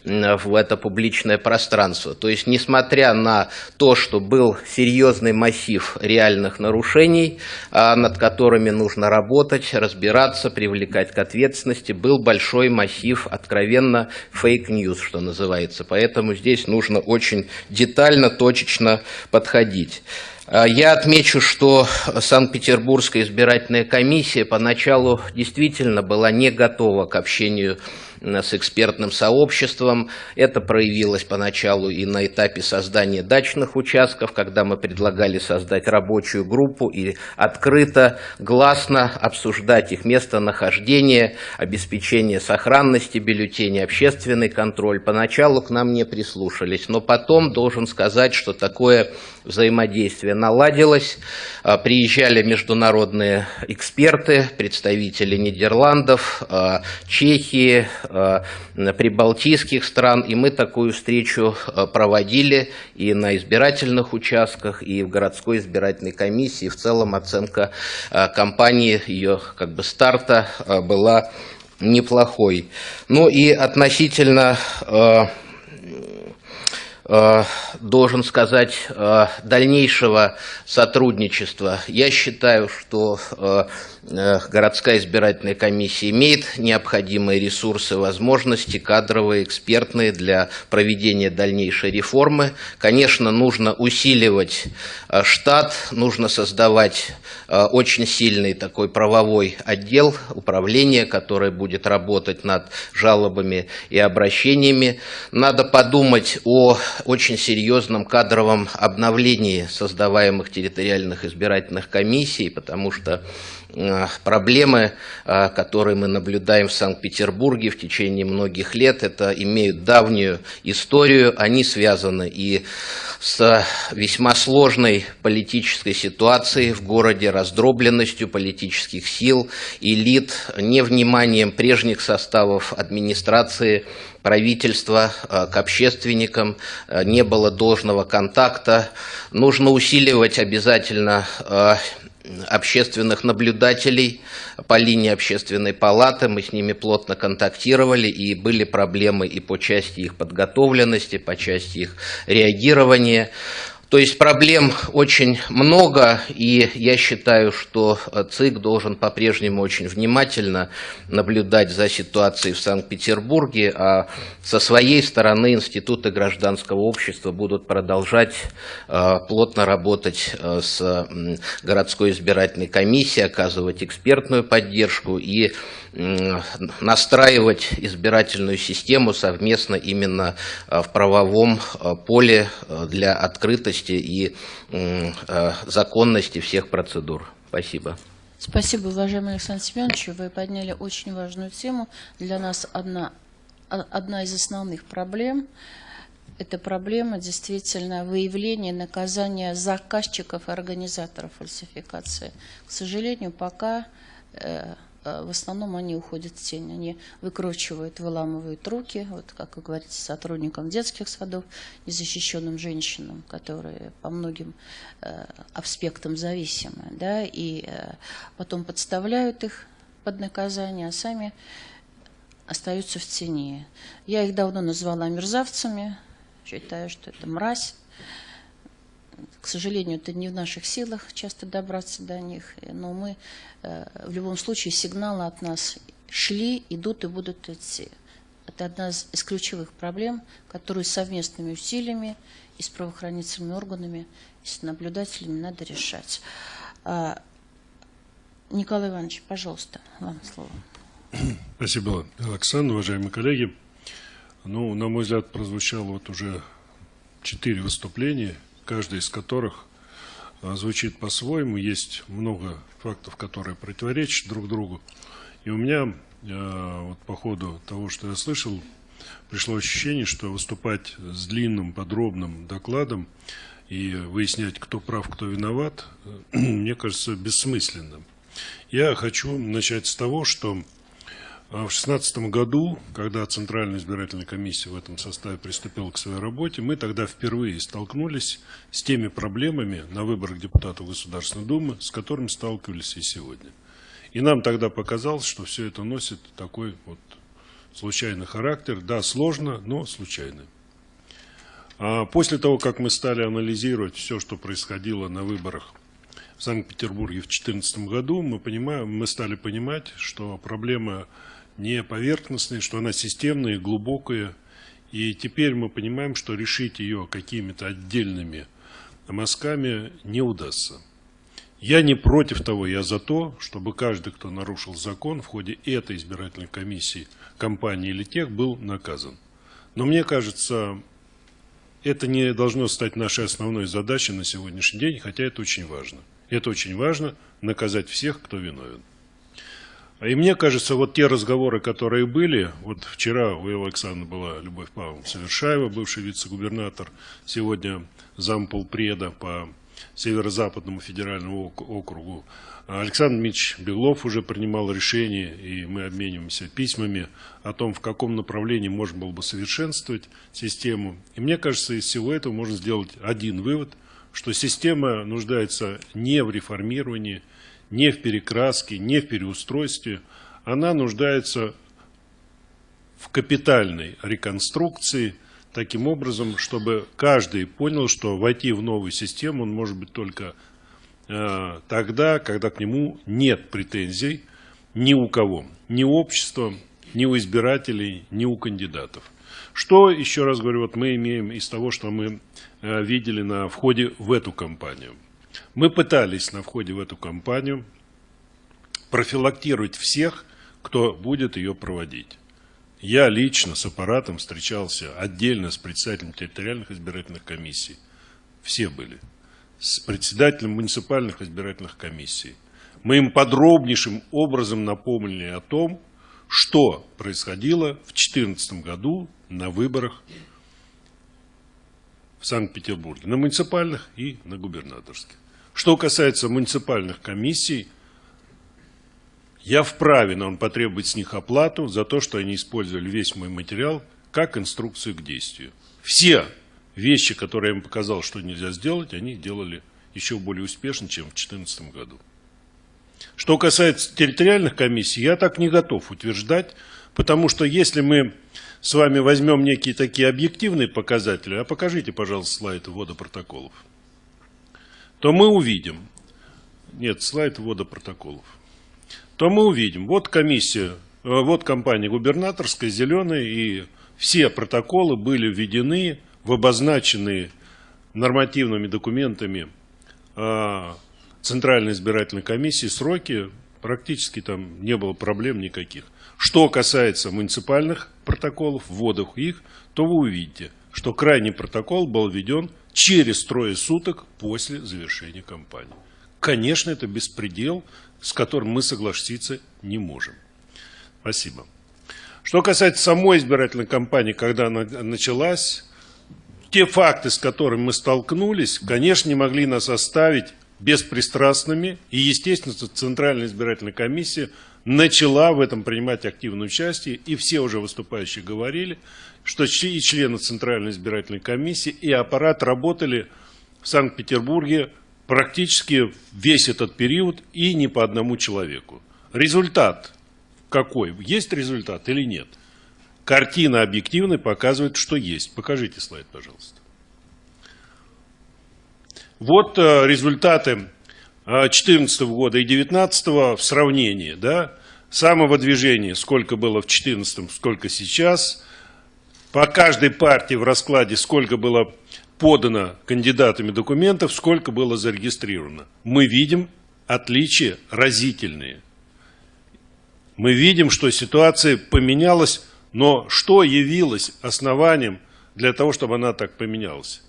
это публичное пространство. То есть, несмотря на то, что был серьезный массив реальных нарушений, а, над которыми нужно работать, разбираться, привлекать к ответственности, был большой массив откровенно fake news, что называется. Поэтому здесь нужно очень детально, точечно подходить. А, я отмечу, что Санкт-Петербургская избирательная комиссия поначалу действительно была не готова к общению с экспертным сообществом. Это проявилось поначалу и на этапе создания дачных участков, когда мы предлагали создать рабочую группу и открыто, гласно обсуждать их местонахождение, обеспечение сохранности бюллетеней, общественный контроль. Поначалу к нам не прислушались, но потом должен сказать, что такое взаимодействие наладилось. А, приезжали международные эксперты, представители Нидерландов, а, Чехии, Э, прибалтийских стран, и мы такую встречу э, проводили и на избирательных участках, и в городской избирательной комиссии. В целом оценка э, кампании, ее как бы старта была неплохой. Ну и относительно должен сказать, дальнейшего сотрудничества. Я считаю, что э, городская избирательная комиссия имеет необходимые ресурсы, возможности кадровые, экспертные для проведения дальнейшей реформы. Конечно, нужно усиливать э, штат, нужно создавать э, очень сильный такой правовой отдел управления, который будет работать над жалобами и обращениями. Надо подумать о очень серьезном кадровом обновлении создаваемых территориальных избирательных комиссий, потому что проблемы, э, которые мы наблюдаем в Санкт-Петербурге в течение многих лет, это имеют давнюю историю, они связаны и с весьма сложной политической ситуацией в городе, раздробленностью политических сил, элит, невниманием прежних составов администрации, правительства э, к общественникам, не было должного контакта. Нужно усиливать обязательно общественных наблюдателей по линии общественной палаты. Мы с ними плотно контактировали, и были проблемы и по части их подготовленности, по части их реагирования. То есть проблем очень много, и я считаю, что ЦИК должен по-прежнему очень внимательно наблюдать за ситуацией в Санкт-Петербурге, а со своей стороны институты гражданского общества будут продолжать э, плотно работать э, с городской избирательной комиссией, оказывать экспертную поддержку и настраивать избирательную систему совместно именно э, в правовом поле для открытости честности и э, законности всех процедур. Спасибо. Спасибо, уважаемый Александр Семенович. Вы подняли очень важную тему. Для нас одна, одна из основных проблем – это проблема действительно выявления наказания заказчиков и организаторов фальсификации. К сожалению, пока Э, в основном они уходят в тень. Они выкручивают, выламывают руки, вот как вы говорите, сотрудникам детских садов, незащищенным женщинам, которые по многим э, аспектам зависимы, да, и э, потом подставляют их под наказание, а сами остаются в тени. Я их давно назвала мерзавцами, считаю, что это мразь, к сожалению, это не в наших силах часто добраться до них, но мы э, в любом случае сигналы от нас шли, идут и будут идти. Это одна из ключевых проблем, которую совместными усилиями и с правоохранительными органами, и с наблюдателями надо решать. А, Николай Иванович, пожалуйста, вам слово. <clears throat> Спасибо, Александр, уважаемые коллеги. Ну, на мой взгляд, прозвучало вот уже четыре выступления – каждый из которых а, звучит по-своему. Есть много фактов, которые противоречат друг другу. И у меня а, вот по ходу того, что я слышал, пришло ощущение, что выступать с длинным, подробным докладом и выяснять, кто прав, кто виноват, <clears throat> мне кажется бессмысленным. Я хочу начать с того, что в 2016 году, когда Центральная избирательная комиссия в этом составе приступила к своей работе, мы тогда впервые столкнулись с теми проблемами на выборах депутатов Государственной Думы, с которыми сталкивались и сегодня. И нам тогда показалось, что все это носит такой вот случайный характер. Да, сложно, но случайный. А после того, как мы стали анализировать все, что происходило на выборах в Санкт-Петербурге в 2014 году, мы, понимаем, мы стали понимать, что проблема не поверхностная, что она системная глубокая. И теперь мы понимаем, что решить ее какими-то отдельными мазками не удастся. Я не против того, я за то, чтобы каждый, кто нарушил закон в ходе этой избирательной комиссии, компании или тех, был наказан. Но мне кажется, это не должно стать нашей основной задачей на сегодняшний день, хотя это очень важно. Это очень важно, наказать всех, кто виновен. И мне кажется, вот те разговоры, которые были, вот вчера у Александра была Любовь Павловна Совершаева, бывший вице-губернатор, сегодня замполпреда по Северо-Западному федеральному округу. Александр Мич Белов уже принимал решение, и мы обмениваемся письмами о том, в каком направлении можно было бы совершенствовать систему. И мне кажется, из всего этого можно сделать один вывод, что система нуждается не в реформировании, не в перекраске, не в переустройстве. Она нуждается в капитальной реконструкции, таким образом, чтобы каждый понял, что войти в новую систему он может быть только э, тогда, когда к нему нет претензий ни у кого, ни у общества, ни у избирателей, ни у кандидатов. Что, еще раз говорю, вот мы имеем из того, что мы э, видели на входе в эту кампанию. Мы пытались на входе в эту кампанию профилактировать всех, кто будет ее проводить. Я лично с аппаратом встречался отдельно с председателем территориальных избирательных комиссий. Все были. С председателем муниципальных избирательных комиссий. Мы им подробнейшим образом напомнили о том, что происходило в 2014 году на выборах в Санкт-Петербурге, на муниципальных и на губернаторских. Что касается муниципальных комиссий, я вправе, но он потребует с них оплату за то, что они использовали весь мой материал как инструкцию к действию. Все вещи, которые я им показал, что нельзя сделать, они делали еще более успешно, чем в 2014 году. Что касается территориальных комиссий, я так не готов утверждать, потому что если мы с вами возьмем некие такие объективные показатели, а покажите, пожалуйста, слайд ввода протоколов, то мы увидим, нет, слайд ввода протоколов, то мы увидим, вот комиссия, э, вот компания губернаторская, зеленая, и все протоколы были введены в обозначенные нормативными документами а, Центральной избирательной комиссии. Сроки практически там не было проблем никаких. Что касается муниципальных протоколов, вводов их, то вы увидите, что крайний протокол был введен через трое суток после завершения кампании. Конечно, это беспредел, с которым мы согласиться не можем. Спасибо. Что касается самой избирательной кампании, когда она началась, те факты, с которыми мы столкнулись, конечно, не могли нас оставить беспристрастными, и, естественно, Центральная избирательная комиссия начала в этом принимать активное участие, и все уже выступающие говорили, что и члены Центральной избирательной комиссии, и аппарат работали в Санкт-Петербурге практически весь этот период и не по одному человеку. Результат какой? Есть результат или нет? Картина объективная показывает, что есть. Покажите слайд, пожалуйста. Вот э, результаты 2014 э, года и 2019 в сравнении. Да? Самого движения, сколько было в 2014, сколько сейчас. По каждой партии в раскладе, сколько было подано кандидатами документов, сколько было зарегистрировано. Мы видим отличия разительные. Мы видим, что ситуация поменялась, но что явилось основанием для того, чтобы она так поменялась?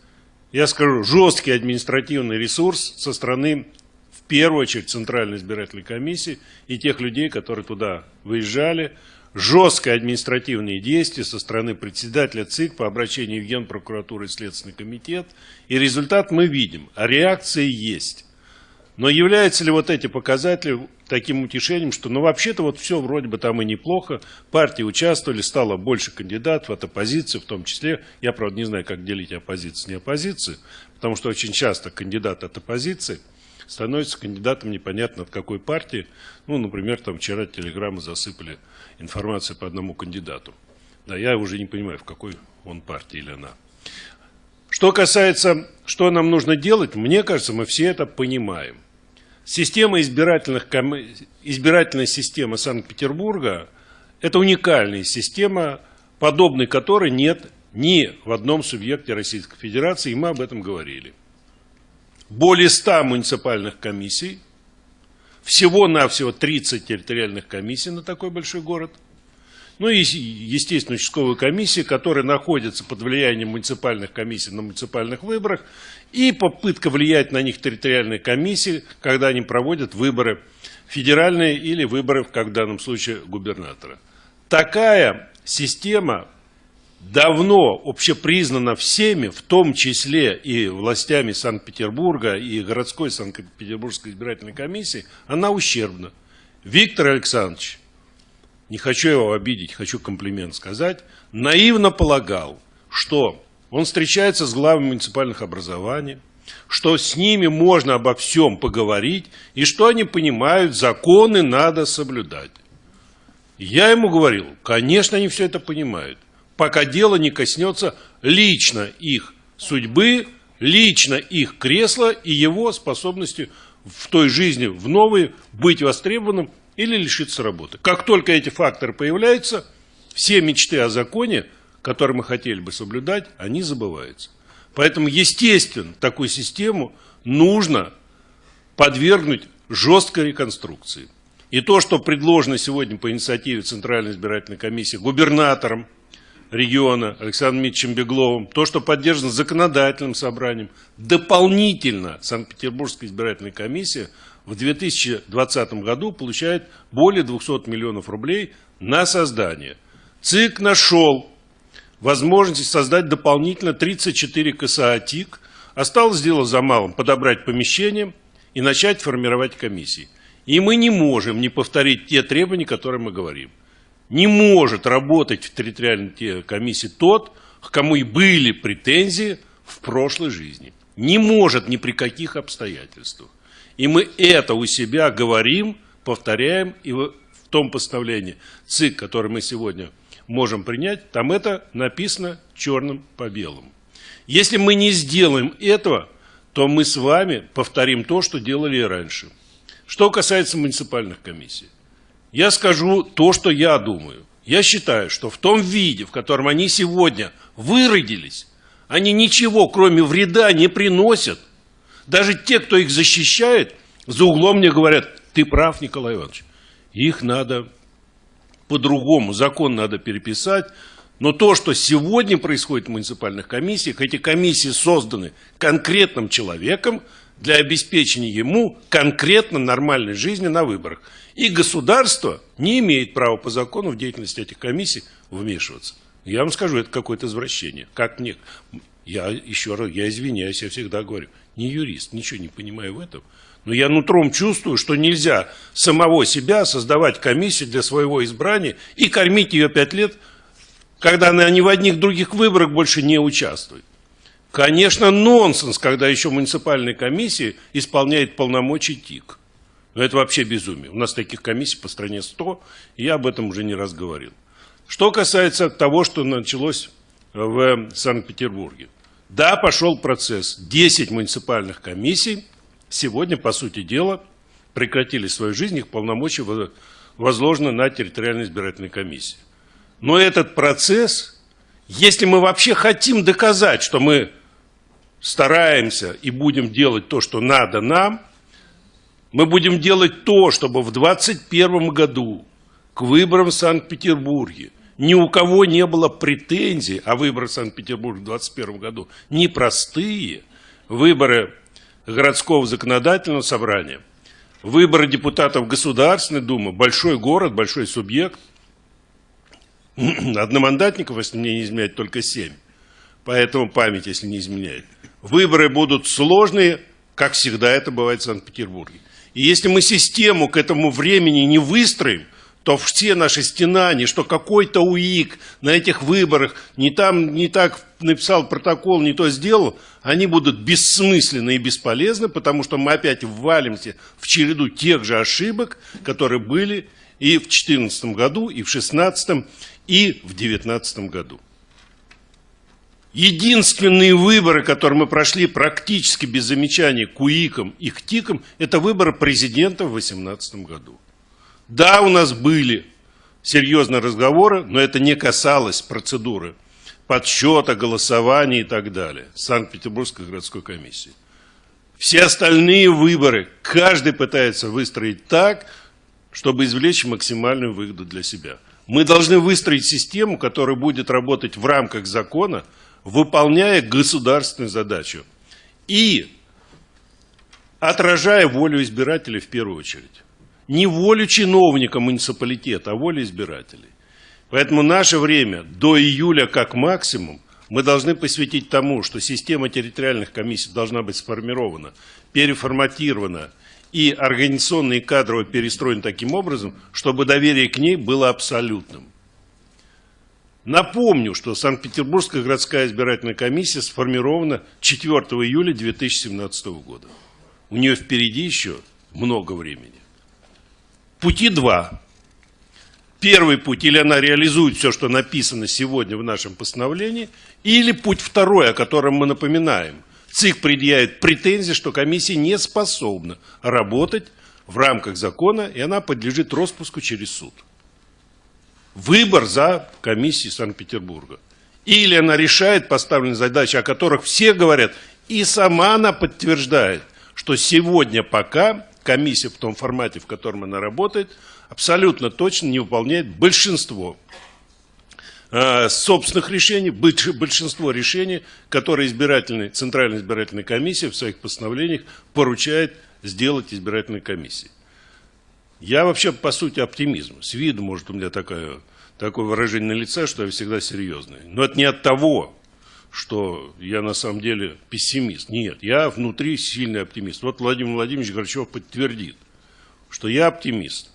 Я скажу, жесткий административный ресурс со стороны, в первую очередь, Центральной избирательной комиссии и тех людей, которые туда выезжали, жесткое административные действия со стороны председателя ЦИК по обращению в Генпрокуратуру и Следственный комитет. И результат мы видим, а реакции есть. Но являются ли вот эти показатели таким утешением, что ну вообще-то вот все вроде бы там и неплохо, партии участвовали, стало больше кандидатов от оппозиции в том числе. Я, правда, не знаю, как делить оппозицию не оппозицию, потому что очень часто кандидат от оппозиции становится кандидатом непонятно от какой партии. Ну, например, там вчера телеграммы засыпали информацию по одному кандидату. Да, я уже не понимаю, в какой он партии или она. Что касается, что нам нужно делать, мне кажется, мы все это понимаем. Система избирательных, избирательная система Санкт-Петербурга – это уникальная система, подобной которой нет ни в одном субъекте Российской Федерации, и мы об этом говорили. Более 100 муниципальных комиссий, всего-навсего 30 территориальных комиссий на такой большой город – ну и, естественно, участковые комиссии, которые находятся под влиянием муниципальных комиссий на муниципальных выборах, и попытка влиять на них территориальные комиссии, когда они проводят выборы федеральные или выборы, как в данном случае, губернатора. Такая система давно общепризнана всеми, в том числе и властями Санкт-Петербурга и городской Санкт-Петербургской избирательной комиссии, она ущербна. Виктор Александрович не хочу его обидеть, хочу комплимент сказать, наивно полагал, что он встречается с главами муниципальных образований, что с ними можно обо всем поговорить, и что они понимают, законы надо соблюдать. Я ему говорил, конечно, они все это понимают, пока дело не коснется лично их судьбы, лично их кресла и его способности в той жизни, в новой, быть востребованным или лишиться работы. Как только эти факторы появляются, все мечты о законе, которые мы хотели бы соблюдать, они забываются. Поэтому, естественно, такую систему нужно подвергнуть жесткой реконструкции. И то, что предложено сегодня по инициативе Центральной избирательной комиссии губернатором региона Александром Митчем Бегловым, то, что поддержано законодательным собранием, дополнительно Санкт-Петербургская избирательная комиссия в 2020 году получает более 200 миллионов рублей на создание. ЦИК нашел возможность создать дополнительно 34 КСА. Осталось дело за малым – подобрать помещение и начать формировать комиссии. И мы не можем не повторить те требования, которые мы говорим. Не может работать в территориальной комиссии тот, к кому и были претензии в прошлой жизни. Не может ни при каких обстоятельствах. И мы это у себя говорим, повторяем, и в том постановлении ЦИК, которое мы сегодня можем принять, там это написано черным по белому. Если мы не сделаем этого, то мы с вами повторим то, что делали и раньше. Что касается муниципальных комиссий. Я скажу то, что я думаю. Я считаю, что в том виде, в котором они сегодня выродились, они ничего, кроме вреда, не приносят. Даже те, кто их защищает, за углом мне говорят, ты прав, Николай Иванович, их надо по-другому, закон надо переписать. Но то, что сегодня происходит в муниципальных комиссиях, эти комиссии созданы конкретным человеком для обеспечения ему конкретно нормальной жизни на выборах. И государство не имеет права по закону в деятельность этих комиссий вмешиваться. Я вам скажу, это какое-то извращение. Как мне... Я еще раз, я извиняюсь, я всегда говорю, не юрист, ничего не понимаю в этом. Но я нутром чувствую, что нельзя самого себя создавать комиссию для своего избрания и кормить ее пять лет, когда она ни в одних других выборах больше не участвует. Конечно, нонсенс, когда еще муниципальная комиссия исполняет полномочия ТИК. Но это вообще безумие. У нас таких комиссий по стране 100, и я об этом уже не раз говорил. Что касается того, что началось в Санкт-Петербурге. Да, пошел процесс. 10 муниципальных комиссий сегодня, по сути дела, прекратили свою жизнь, их полномочия возложены на территориальной избирательной комиссии. Но этот процесс, если мы вообще хотим доказать, что мы стараемся и будем делать то, что надо нам, мы будем делать то, чтобы в 2021 году к выборам в Санкт-Петербурге ни у кого не было претензий, а выборы в Санкт-Петербурге в 2021 году непростые, выборы городского законодательного собрания, выборы депутатов Государственной Думы, большой город, большой субъект, одномандатников, если мне не изменяет, только семь, поэтому память, если не изменяет. Выборы будут сложные, как всегда это бывает в Санкт-Петербурге. И если мы систему к этому времени не выстроим, то все наши стенания, что какой-то УИК на этих выборах не, там, не так написал протокол, не то сделал, они будут бессмысленны и бесполезны, потому что мы опять ввалимся в череду тех же ошибок, которые были и в 2014 году, и в 2016, и в 2019 году. Единственные выборы, которые мы прошли практически без замечаний к УИКам и к ТИКам, это выборы президента в 2018 году. Да, у нас были серьезные разговоры, но это не касалось процедуры подсчета, голосования и так далее. Санкт-Петербургской городской комиссии. Все остальные выборы каждый пытается выстроить так, чтобы извлечь максимальную выгоду для себя. Мы должны выстроить систему, которая будет работать в рамках закона, выполняя государственную задачу и отражая волю избирателей в первую очередь не волю чиновника муниципалитета, а волю избирателей. Поэтому наше время до июля как максимум мы должны посвятить тому, что система территориальных комиссий должна быть сформирована, переформатирована и организационно и кадрово перестроена таким образом, чтобы доверие к ней было абсолютным. Напомню, что Санкт-Петербургская городская избирательная комиссия сформирована 4 июля 2017 года. У нее впереди еще много времени. Пути два. Первый путь, или она реализует все, что написано сегодня в нашем постановлении, или путь второй, о котором мы напоминаем. ЦИК предъявит претензии, что комиссия не способна работать в рамках закона, и она подлежит распуску через суд. Выбор за комиссией Санкт-Петербурга. Или она решает поставленные задачи, о которых все говорят, и сама она подтверждает, что сегодня пока комиссия в том формате, в котором она работает, абсолютно точно не выполняет большинство э, собственных решений, большинство решений, которые избирательная, Центральная избирательная комиссия в своих постановлениях поручает сделать избирательной комиссии. Я вообще, по сути, оптимизм. С виду, может, у меня такое, такое выражение на лице, что я всегда серьезный. Но это не от того, что я на самом деле пессимист. Нет, я внутри сильный оптимист. Вот Владимир Владимирович Горчев подтвердит, что я оптимист.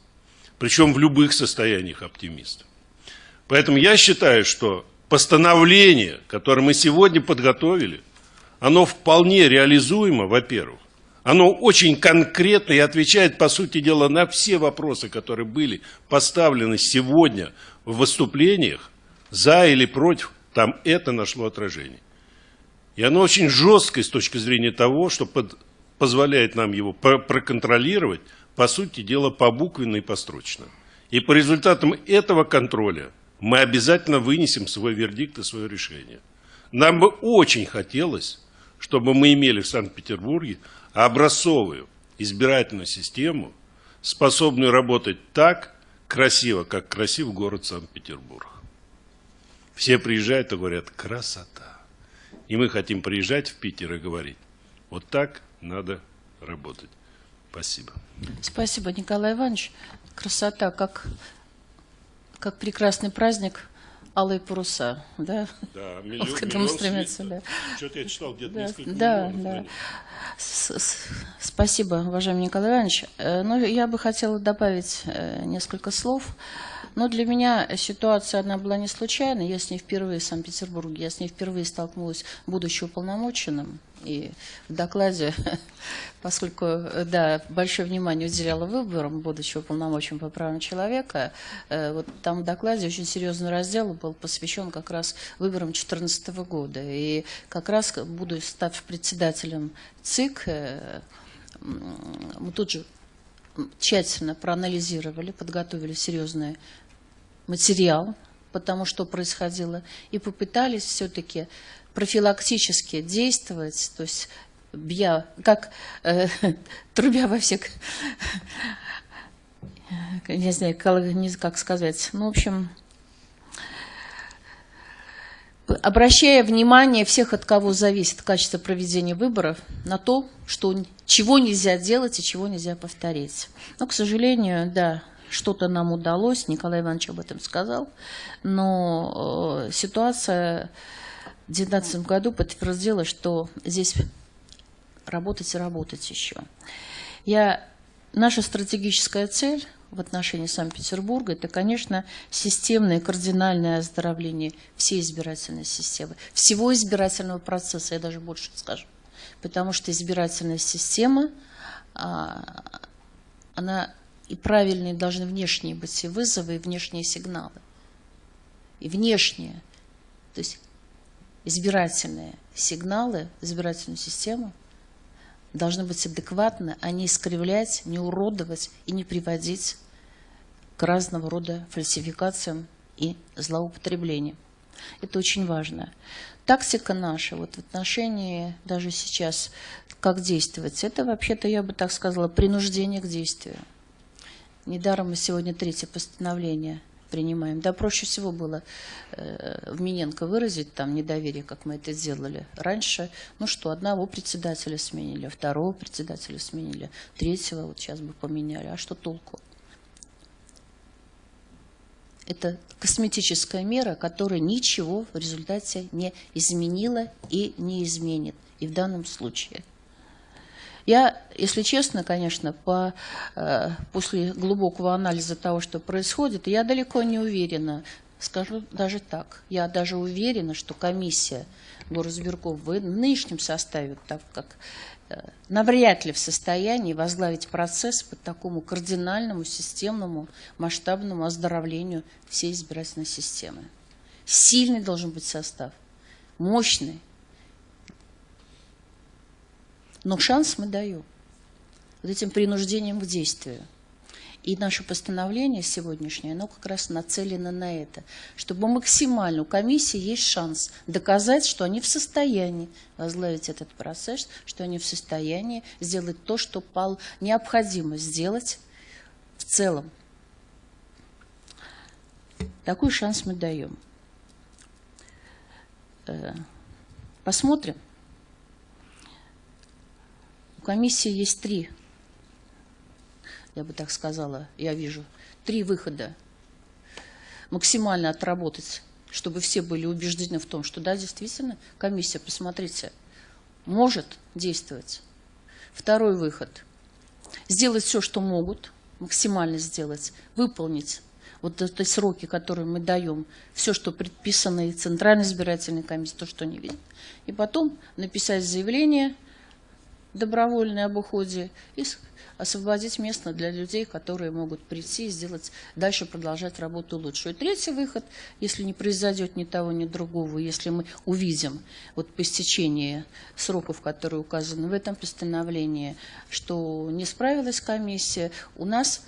Причем в любых состояниях оптимист. Поэтому я считаю, что постановление, которое мы сегодня подготовили, оно вполне реализуемо, во-первых. Оно очень конкретно и отвечает, по сути дела, на все вопросы, которые были поставлены сегодня в выступлениях, за или против там это нашло отражение. И оно очень жесткое с точки зрения того, что под, позволяет нам его проконтролировать, по сути дела, побуквенно и построчно. И по результатам этого контроля мы обязательно вынесем свой вердикт и свое решение. Нам бы очень хотелось, чтобы мы имели в Санкт-Петербурге образцовую избирательную систему, способную работать так красиво, как красив город Санкт-Петербург. Все приезжают и говорят, красота. И мы хотим приезжать в Питер и говорить, вот так надо работать. Спасибо. Спасибо, Николай Иванович. Красота, как, как прекрасный праздник, алые паруса, да? Да, <laughs> миллион, к этому стремятся, да. Что-то я читал, где-то да, несколько да, миллионов. да. С -с Спасибо, уважаемый Николай Иванович. Э, ну, я бы хотела добавить э, несколько слов. Но для меня ситуация, она была не случайна. Я с ней впервые в Санкт-Петербурге, я с ней впервые столкнулась, будучи уполномоченным. И в докладе, <laughs> поскольку, да, большое внимание уделяла выборам, будучи уполномоченным по правам человека, э, вот там в докладе очень серьезный раздел был посвящен как раз выборам 2014 года. И как раз, буду став председателем ЦИК, э, мы тут же тщательно проанализировали, подготовили серьезный материал по тому, что происходило, и попытались все-таки профилактически действовать, то есть бья, как э, <laughs> трубя во всех, <laughs> не знаю, как сказать, ну, в общем, обращая внимание всех, от кого зависит качество проведения выборов, на то, что, чего нельзя делать и чего нельзя повторить. Но, к сожалению, да, что-то нам удалось, Николай Иванович об этом сказал, но э, ситуация в 2019 году подтвердила, что здесь работать и работать еще. Я, наша стратегическая цель в отношении Санкт-Петербурга, это, конечно, системное кардинальное оздоровление всей избирательной системы, всего избирательного процесса, я даже больше скажу. Потому что избирательная система, а, она и правильные должны внешние быть и вызовы, и внешние сигналы. И внешние, то есть избирательные сигналы, избирательную систему должны быть адекватны, а не искривлять, не уродовать и не приводить к разного рода фальсификациям и злоупотреблениям. Это очень важно. Тактика наша вот в отношении даже сейчас, как действовать, это вообще-то, я бы так сказала, принуждение к действию. Недаром мы сегодня третье постановление принимаем. Да, проще всего было э, в Миненко выразить там недоверие, как мы это сделали раньше. Ну что, одного председателя сменили, второго председателя сменили, третьего вот сейчас бы поменяли. А что толку? Это косметическая мера, которая ничего в результате не изменила и не изменит. И в данном случае. Я, если честно, конечно, по, э, после глубокого анализа того, что происходит, я далеко не уверена, скажу даже так, я даже уверена, что комиссия горосберков в нынешнем составе, так как э, навряд ли в состоянии возглавить процесс по такому кардинальному, системному, масштабному оздоровлению всей избирательной системы. Сильный должен быть состав, мощный, Но шанс мы даем вот этим принуждением к действию. И наше постановление сегодняшнее, оно как раз нацелено на это, чтобы максимально у комиссии есть шанс доказать, что они в состоянии возглавить этот процесс, что они в состоянии сделать то, что пал необходимо сделать в целом. Такой шанс мы даем. Э, посмотрим. У комиссии есть три я бы так сказала, я вижу, три выхода. Максимально отработать, чтобы все были убеждены в том, что да, действительно, комиссия, посмотрите, может действовать. Второй выход. Сделать все, что могут, максимально сделать, выполнить вот эти сроки, которые мы даем, все, что предписано и Центральной избирательной комиссии, то, что не видит. И потом написать заявление добровольное об уходе и освободить место для людей, которые могут прийти и сделать, дальше продолжать работу лучше. И третий выход, если не произойдет ни того, ни другого, если мы увидим вот по истечении сроков, которые указаны в этом постановлении, что не справилась комиссия, у нас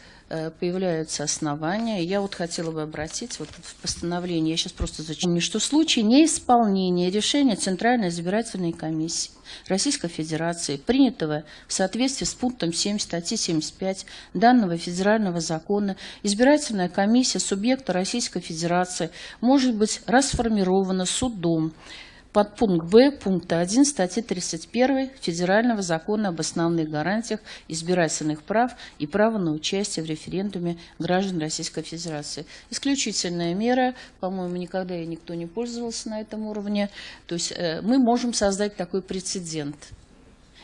появляются основания. Я вот хотела бы обратить вот в постановление, я сейчас просто зачем, что в случае неисполнения решения Центральной избирательной комиссии Российской Федерации, принятого в соответствии с пунктом 7 статьи 75 данного федерального закона, избирательная комиссия субъекта Российской Федерации может быть расформирована судом под пункт Б пункта 1 статьи 31 Федерального закона об основных гарантиях избирательных прав и права на участие в референдуме граждан Российской Федерации. Исключительная мера, по-моему, никогда и никто не пользовался на этом уровне. То есть э, мы можем создать такой прецедент.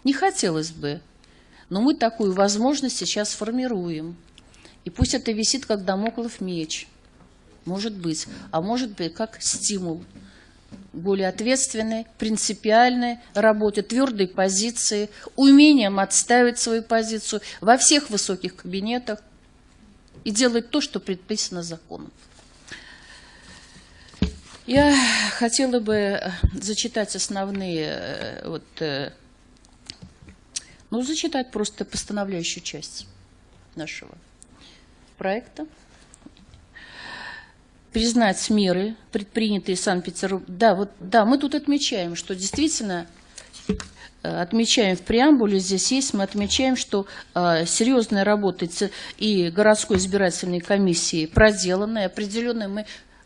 Не хотелось бы, но мы такую возможность сейчас формируем. И пусть это висит как домоклов меч, может быть, а может быть как стимул – более ответственной, принципиальной работе, твердой позиции, умением отставить свою позицию во всех высоких кабинетах и делать то, что предписано законом. Я хотела бы э, зачитать основные, э, вот, э, ну, зачитать просто постановляющую часть нашего проекта признать меры, предпринятые Санкт-Петербургом. Да, вот, да, мы тут отмечаем, что действительно э, отмечаем в преамбуле, здесь есть, мы отмечаем, что э, серьезная работа и городской избирательной комиссии проделана, и определенная мы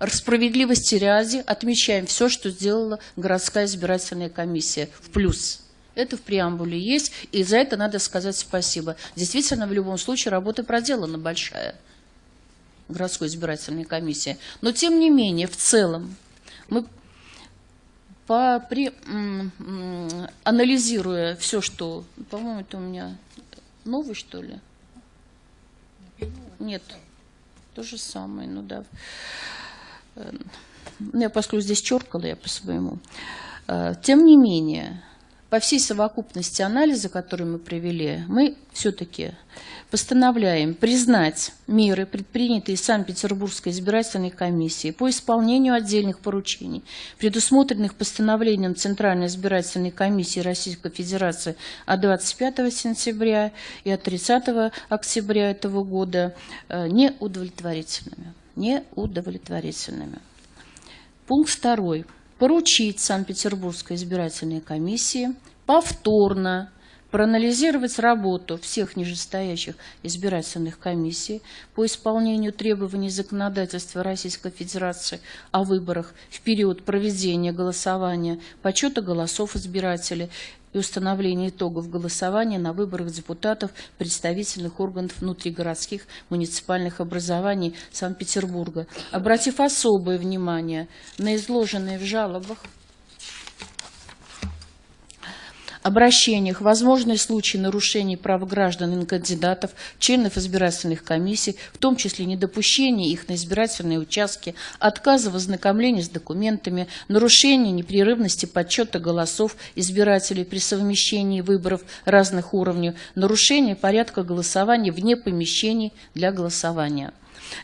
справедливости ряде отмечаем все, что сделала городская избирательная комиссия в плюс. Это в преамбуле есть, и за это надо сказать спасибо. Действительно, в любом случае работа проделана большая городской избирательной комиссии. Но тем не менее, в целом, мы по, при, анализируя все, что... По-моему, это у меня новый, что ли? Нет, то же самое, ну да. Э, ну, я, поскольку здесь черкала, я по-своему. Э, тем не менее, по всей совокупности анализа, который мы провели, мы все-таки постановляем признать меры, предпринятые Санкт-Петербургской избирательной комиссией по исполнению отдельных поручений, предусмотренных постановлением Центральной избирательной комиссии Российской Федерации от 25 сентября и от 30 октября этого года, э, неудовлетворительными. Неудовлетворительными. Пункт второй поручить Санкт-Петербургской избирательной комиссии повторно проанализировать работу всех нижестоящих избирательных комиссий по исполнению требований законодательства Российской Федерации о выборах в период проведения голосования, подсчета голосов избирателей и установления итогов голосования на выборах депутатов представительных органов внутригородских муниципальных образований Санкт-Петербурга, обратив особое внимание на изложенные в жалобах обращениях возможные случаи нарушений прав граждан и кандидатов, членов избирательных комиссий, в том числе недопущения их на избирательные участки, отказа в ознакомлении с документами, нарушения непрерывности подсчета голосов избирателей при совмещении выборов разных уровней, нарушение порядка голосования вне помещений для голосования.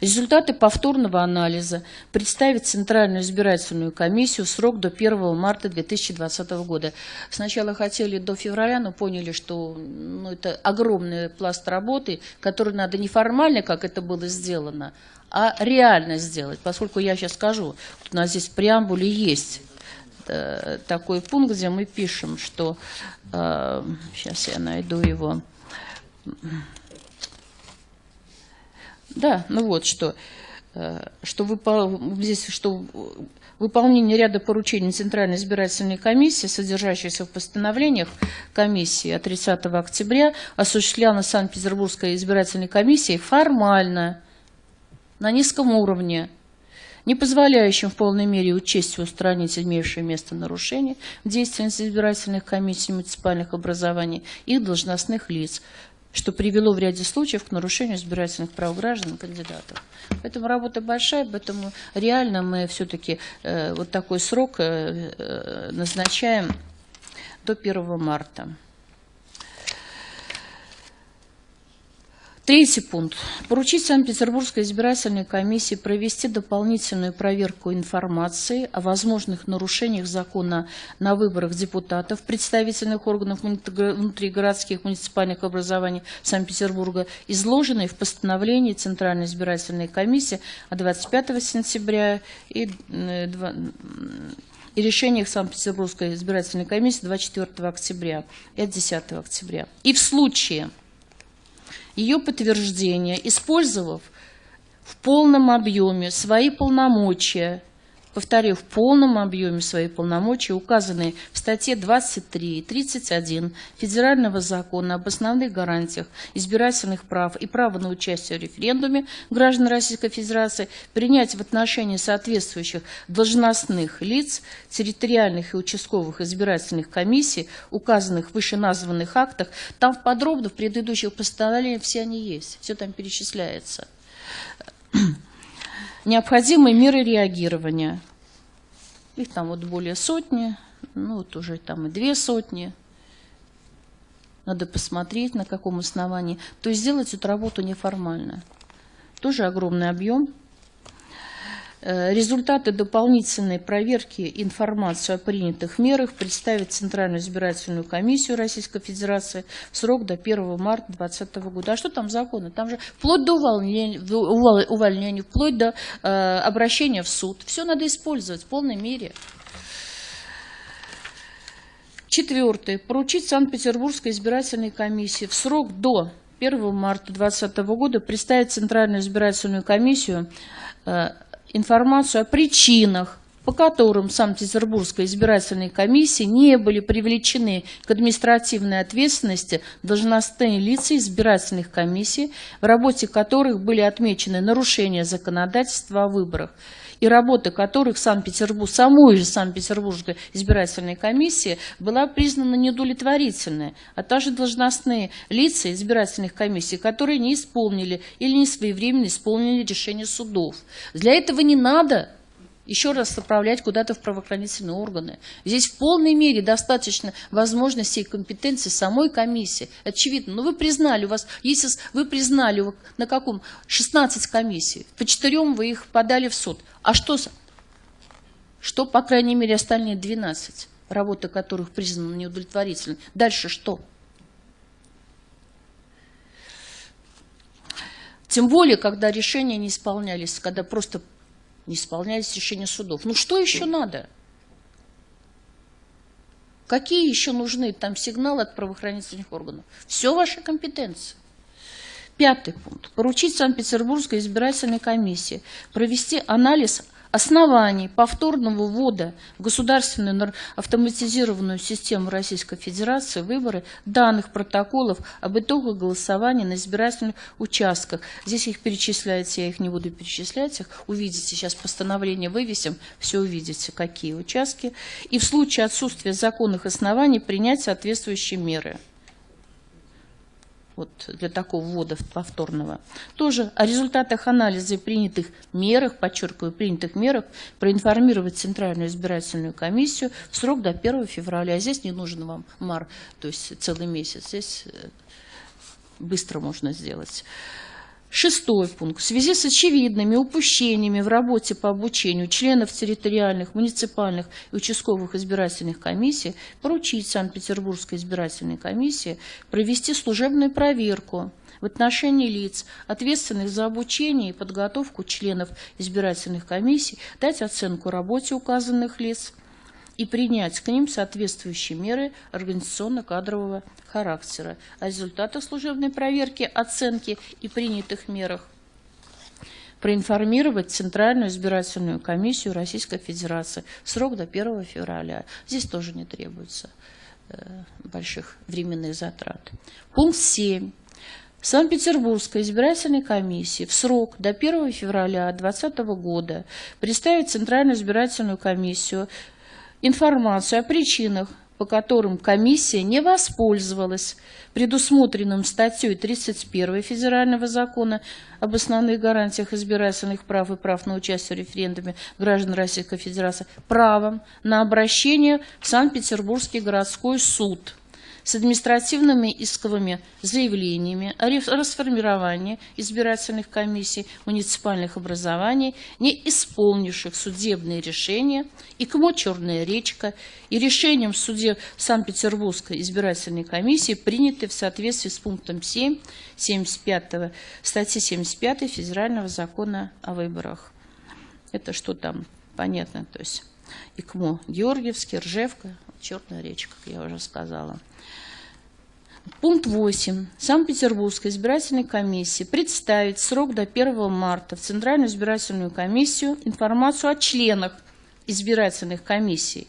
Результаты повторного анализа представить Центральную избирательную комиссию в срок до 1 марта 2020 года. Сначала хотели до февраля, но поняли, что ну, это огромный пласт работы, который надо не формально, как это было сделано, а реально сделать. Поскольку я сейчас скажу, у нас здесь в преамбуле есть э, такой пункт, где мы пишем, что... Э, сейчас я найду его. Да, ну вот что, э, что выпол... здесь что выполнение ряда поручений Центральной избирательной комиссии, содержащихся в постановлениях комиссии от 30 октября, осуществлялось Санкт-Петербургской избирательной комиссией формально, на низком уровне, не позволяющим в полной мере учесть и устранить имеющие место нарушения в деятельности избирательных комиссий муниципальных образований и должностных лиц, что привело в ряде случаев к нарушению избирательных прав граждан кандидатов. Поэтому работа большая, поэтому реально мы все-таки э, вот такой срок э, э, назначаем до 1 марта. Третий пункт. Поручить Санкт-Петербургской избирательной комиссии провести дополнительную проверку информации о возможных нарушениях закона на выборах депутатов, представительных органов внутригородских муниципальных образований Санкт-Петербурга, изложенной в постановлении Центральной избирательной комиссии от 25 сентября и э, и решениях Санкт-Петербургской избирательной комиссии 24 октября и от 10 октября. И в случае ее подтверждение, использовав в полном объеме свои полномочия, повторю, в полном объеме свои полномочия, указанные в статье 23 и 31 Федерального закона об основных гарантиях избирательных прав и права на участие в референдуме граждан Российской Федерации, принять в отношении соответствующих должностных лиц, территориальных и участковых избирательных комиссий, указанных в вышеназванных актах, там подробно в предыдущих постановлениях все они есть, все там перечисляется необходимые меры реагирования. Их там вот более сотни, ну вот уже там и две сотни. Надо посмотреть, на каком основании. То есть сделать эту работу неформально. Тоже огромный объем. Э, результаты дополнительной проверки информацию о принятых мерах представить Центральную избирательную комиссию Российской Федерации в срок до 1 марта 2020 года. А что там законы? Там же вплоть до увольнения, увольнения вплоть до э, обращения в суд. Все надо использовать в полной мере. Четвертое. Поручить Санкт-Петербургской избирательной комиссии в срок до 1 марта 2020 года представить Центральную избирательную комиссию э, информацию о причинах, по которым Санкт-Петербургской избирательной комиссии не были привлечены к административной ответственности должностные лица избирательных комиссий, в работе которых были отмечены нарушения законодательства о выборах и работа которых Санкт-Петербург, самой же Санкт-Петербургской избирательной комиссии была признана неудовлетворительной, а также должностные лица избирательных комиссий, которые не исполнили или не своевременно исполнили решение судов. Для этого не надо еще раз отправлять куда-то в правоохранительные органы. Здесь в полной мере достаточно возможностей и компетенций самой комиссии. Очевидно. Но вы признали, у вас, если вы признали, на каком? 16 комиссий. По четырем вы их подали в суд. А что, что по крайней мере, остальные 12, работа которых признана неудовлетворительной? Дальше что? Тем более, когда решения не исполнялись, когда просто не исполнялись решения судов. Ну что еще надо? Какие еще нужны там сигналы от правоохранительных органов? Все ваша компетенция. Пятый пункт. Поручить Санкт-Петербургской избирательной комиссии провести анализ оснований повторного ввода в государственную автоматизированную систему Российской Федерации выборы данных протоколов об итогах голосования на избирательных участках. Здесь их перечисляется, я их не буду перечислять, их увидите, сейчас постановление вывесим, все увидите, какие участки. И в случае отсутствия законных оснований принять соответствующие меры вот для такого ввода повторного. Тоже о результатах анализа и принятых мерах, подчеркиваю, принятых мерах, проинформировать Центральную избирательную комиссию в срок до 1 февраля. А здесь не нужен вам мар, то есть целый месяц. Здесь э, быстро можно сделать. Шестой пункт. В связи с очевидными упущениями в работе по обучению членов территориальных, муниципальных и участковых избирательных комиссий поручить Санкт-Петербургской избирательной комиссии провести служебную проверку в отношении лиц, ответственных за обучение и подготовку членов избирательных комиссий, дать оценку работе указанных лиц и принять к ним соответствующие меры организационно-кадрового характера. О результатах служебной проверки, оценки и принятых мерах проинформировать Центральную избирательную комиссию Российской Федерации. Срок до 1 февраля. Здесь тоже не требуется э, больших временных затрат. Пункт 7. Санкт-Петербургской избирательной комиссии в срок до 1 февраля 2020 года представить Центральную избирательную комиссию информацию о причинах, по которым комиссия не воспользовалась предусмотренным статьей 31 Федерального закона об основных гарантиях избирательных прав и прав на участие в референдуме граждан Российской Федерации правом на обращение в Санкт-Петербургский городской суд – с административными исковыми заявлениями о расформировании избирательных комиссий муниципальных образований, не исполнивших судебные решения, и КМО «Черная речка» и решением суде Санкт-Петербургской избирательной комиссии, приняты в соответствии с пунктом 7 75 статьи 75 Федерального закона о выборах. Это что там? Понятно, то есть ИКМО Георгиевский, Ржевка, Черная речка, как я уже сказала. Пункт 8. Санкт-Петербургской избирательной комиссии представить срок до 1 марта в Центральную избирательную комиссию информацию о членах избирательных комиссий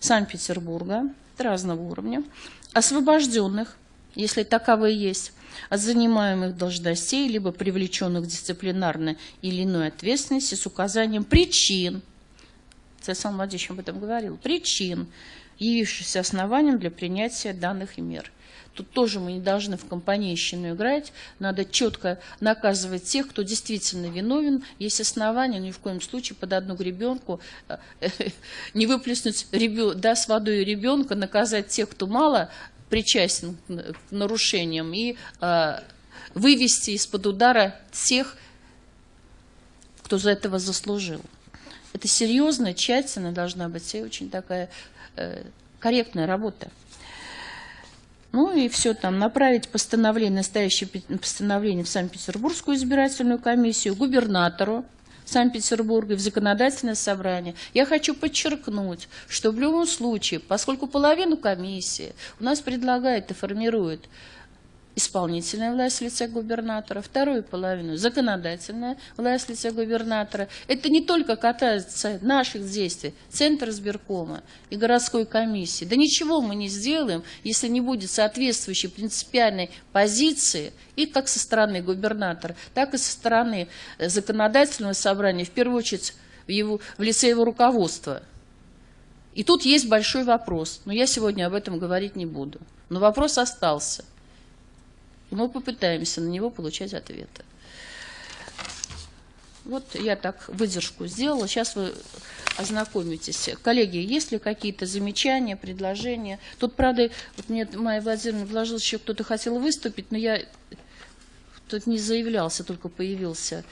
Санкт-Петербурга разного уровня, освобожденных, если таковые есть, от занимаемых должностей, либо привлеченных к дисциплинарной или иной ответственности с указанием причин, Александр Владимирович об этом говорил, причин, явившихся основанием для принятия данных мер. Тут тоже мы не должны в компанейщину играть. Надо четко наказывать тех, кто действительно виновен. Есть основания, ни в коем случае под одну гребенку э, <laughs> не выплеснуть да, с водой ребенка, наказать тех, кто мало причастен к нарушениям, и э, вывести из-под удара тех, кто за этого заслужил. Это серьезная, тщательная должна быть и очень такая э, корректная работа. Ну и все там, направить постановление, настоящее постановление в Санкт-Петербургскую избирательную комиссию, губернатору Санкт-Петербурга в законодательное собрание. Я хочу подчеркнуть, что в любом случае, поскольку половину комиссии у нас предлагает и формирует исполнительная власть в лице губернатора, вторую половину законодательная власть в лице губернатора. Это не только касается наших действий, Центра сберкома и городской комиссии. Да ничего мы не сделаем, если не будет соответствующей принципиальной позиции и как со стороны губернатора, так и со стороны э, законодательного собрания, в первую очередь в, его, в лице его руководства. И тут есть большой вопрос, но я сегодня об этом говорить не буду. Но вопрос остался – мы попытаемся на него получать ответы. Вот я так выдержку сделала. Сейчас вы ознакомитесь. Коллеги, есть ли какие-то замечания, предложения? Тут, правда, вот мне Майя Владимировна вложила, еще кто-то хотел выступить, но я тут не заявлялся, только появился.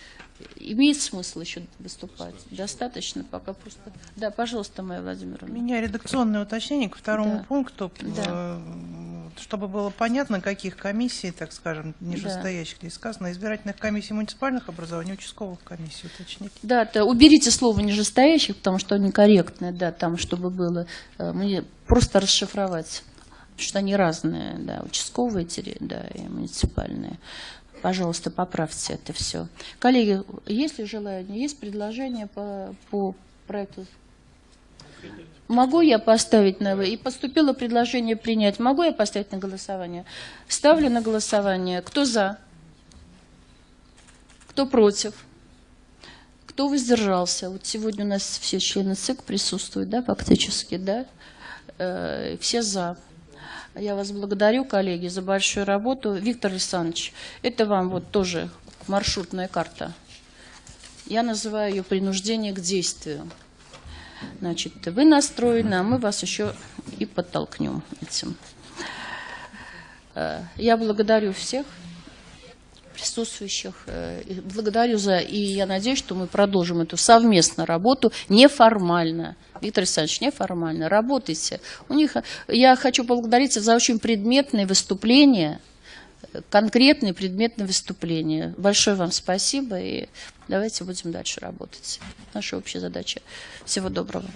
Имеет смысл еще выступать? Достаточно пока просто. Да, пожалуйста, Майя Владимировна. У меня редакционное уточнение к второму да. пункту. Да. Э, чтобы было понятно, каких комиссий, так скажем, нижестоящих здесь сказано, избирательных комиссий муниципальных образований, участковых комиссий уточнить. Да, то уберите слово нижестоящих, потому что они корректные, да, там, чтобы было, э, мне просто расшифровать, что они разные, да, участковые, да, и муниципальные. Пожалуйста, поправьте это все. Коллеги, есть ли желание, есть предложение по, по проекту? Могу я поставить на... И поступило предложение принять. Могу я поставить на голосование? Ставлю на голосование. Кто за? Кто против? Кто воздержался? Вот сегодня у нас все члены ЦИК присутствуют, да, фактически, да? Э, все за. Я вас благодарю, коллеги, за большую работу. Виктор Александрович, это вам вот тоже маршрутная карта. Я называю ее принуждение к действию. Значит, вы настроены, а мы вас еще и подтолкнем этим. Э, я благодарю всех. Присутствующих. Э, Благодарю за, и я надеюсь, что мы продолжим эту совместную работу неформально. Виктор Александрович, неформально, работайте. У них, я хочу поблагодарить за очень предметные выступления, конкретные предметные выступления. Большое вам спасибо, и давайте будем дальше работать. Наша общая задача. Всего доброго.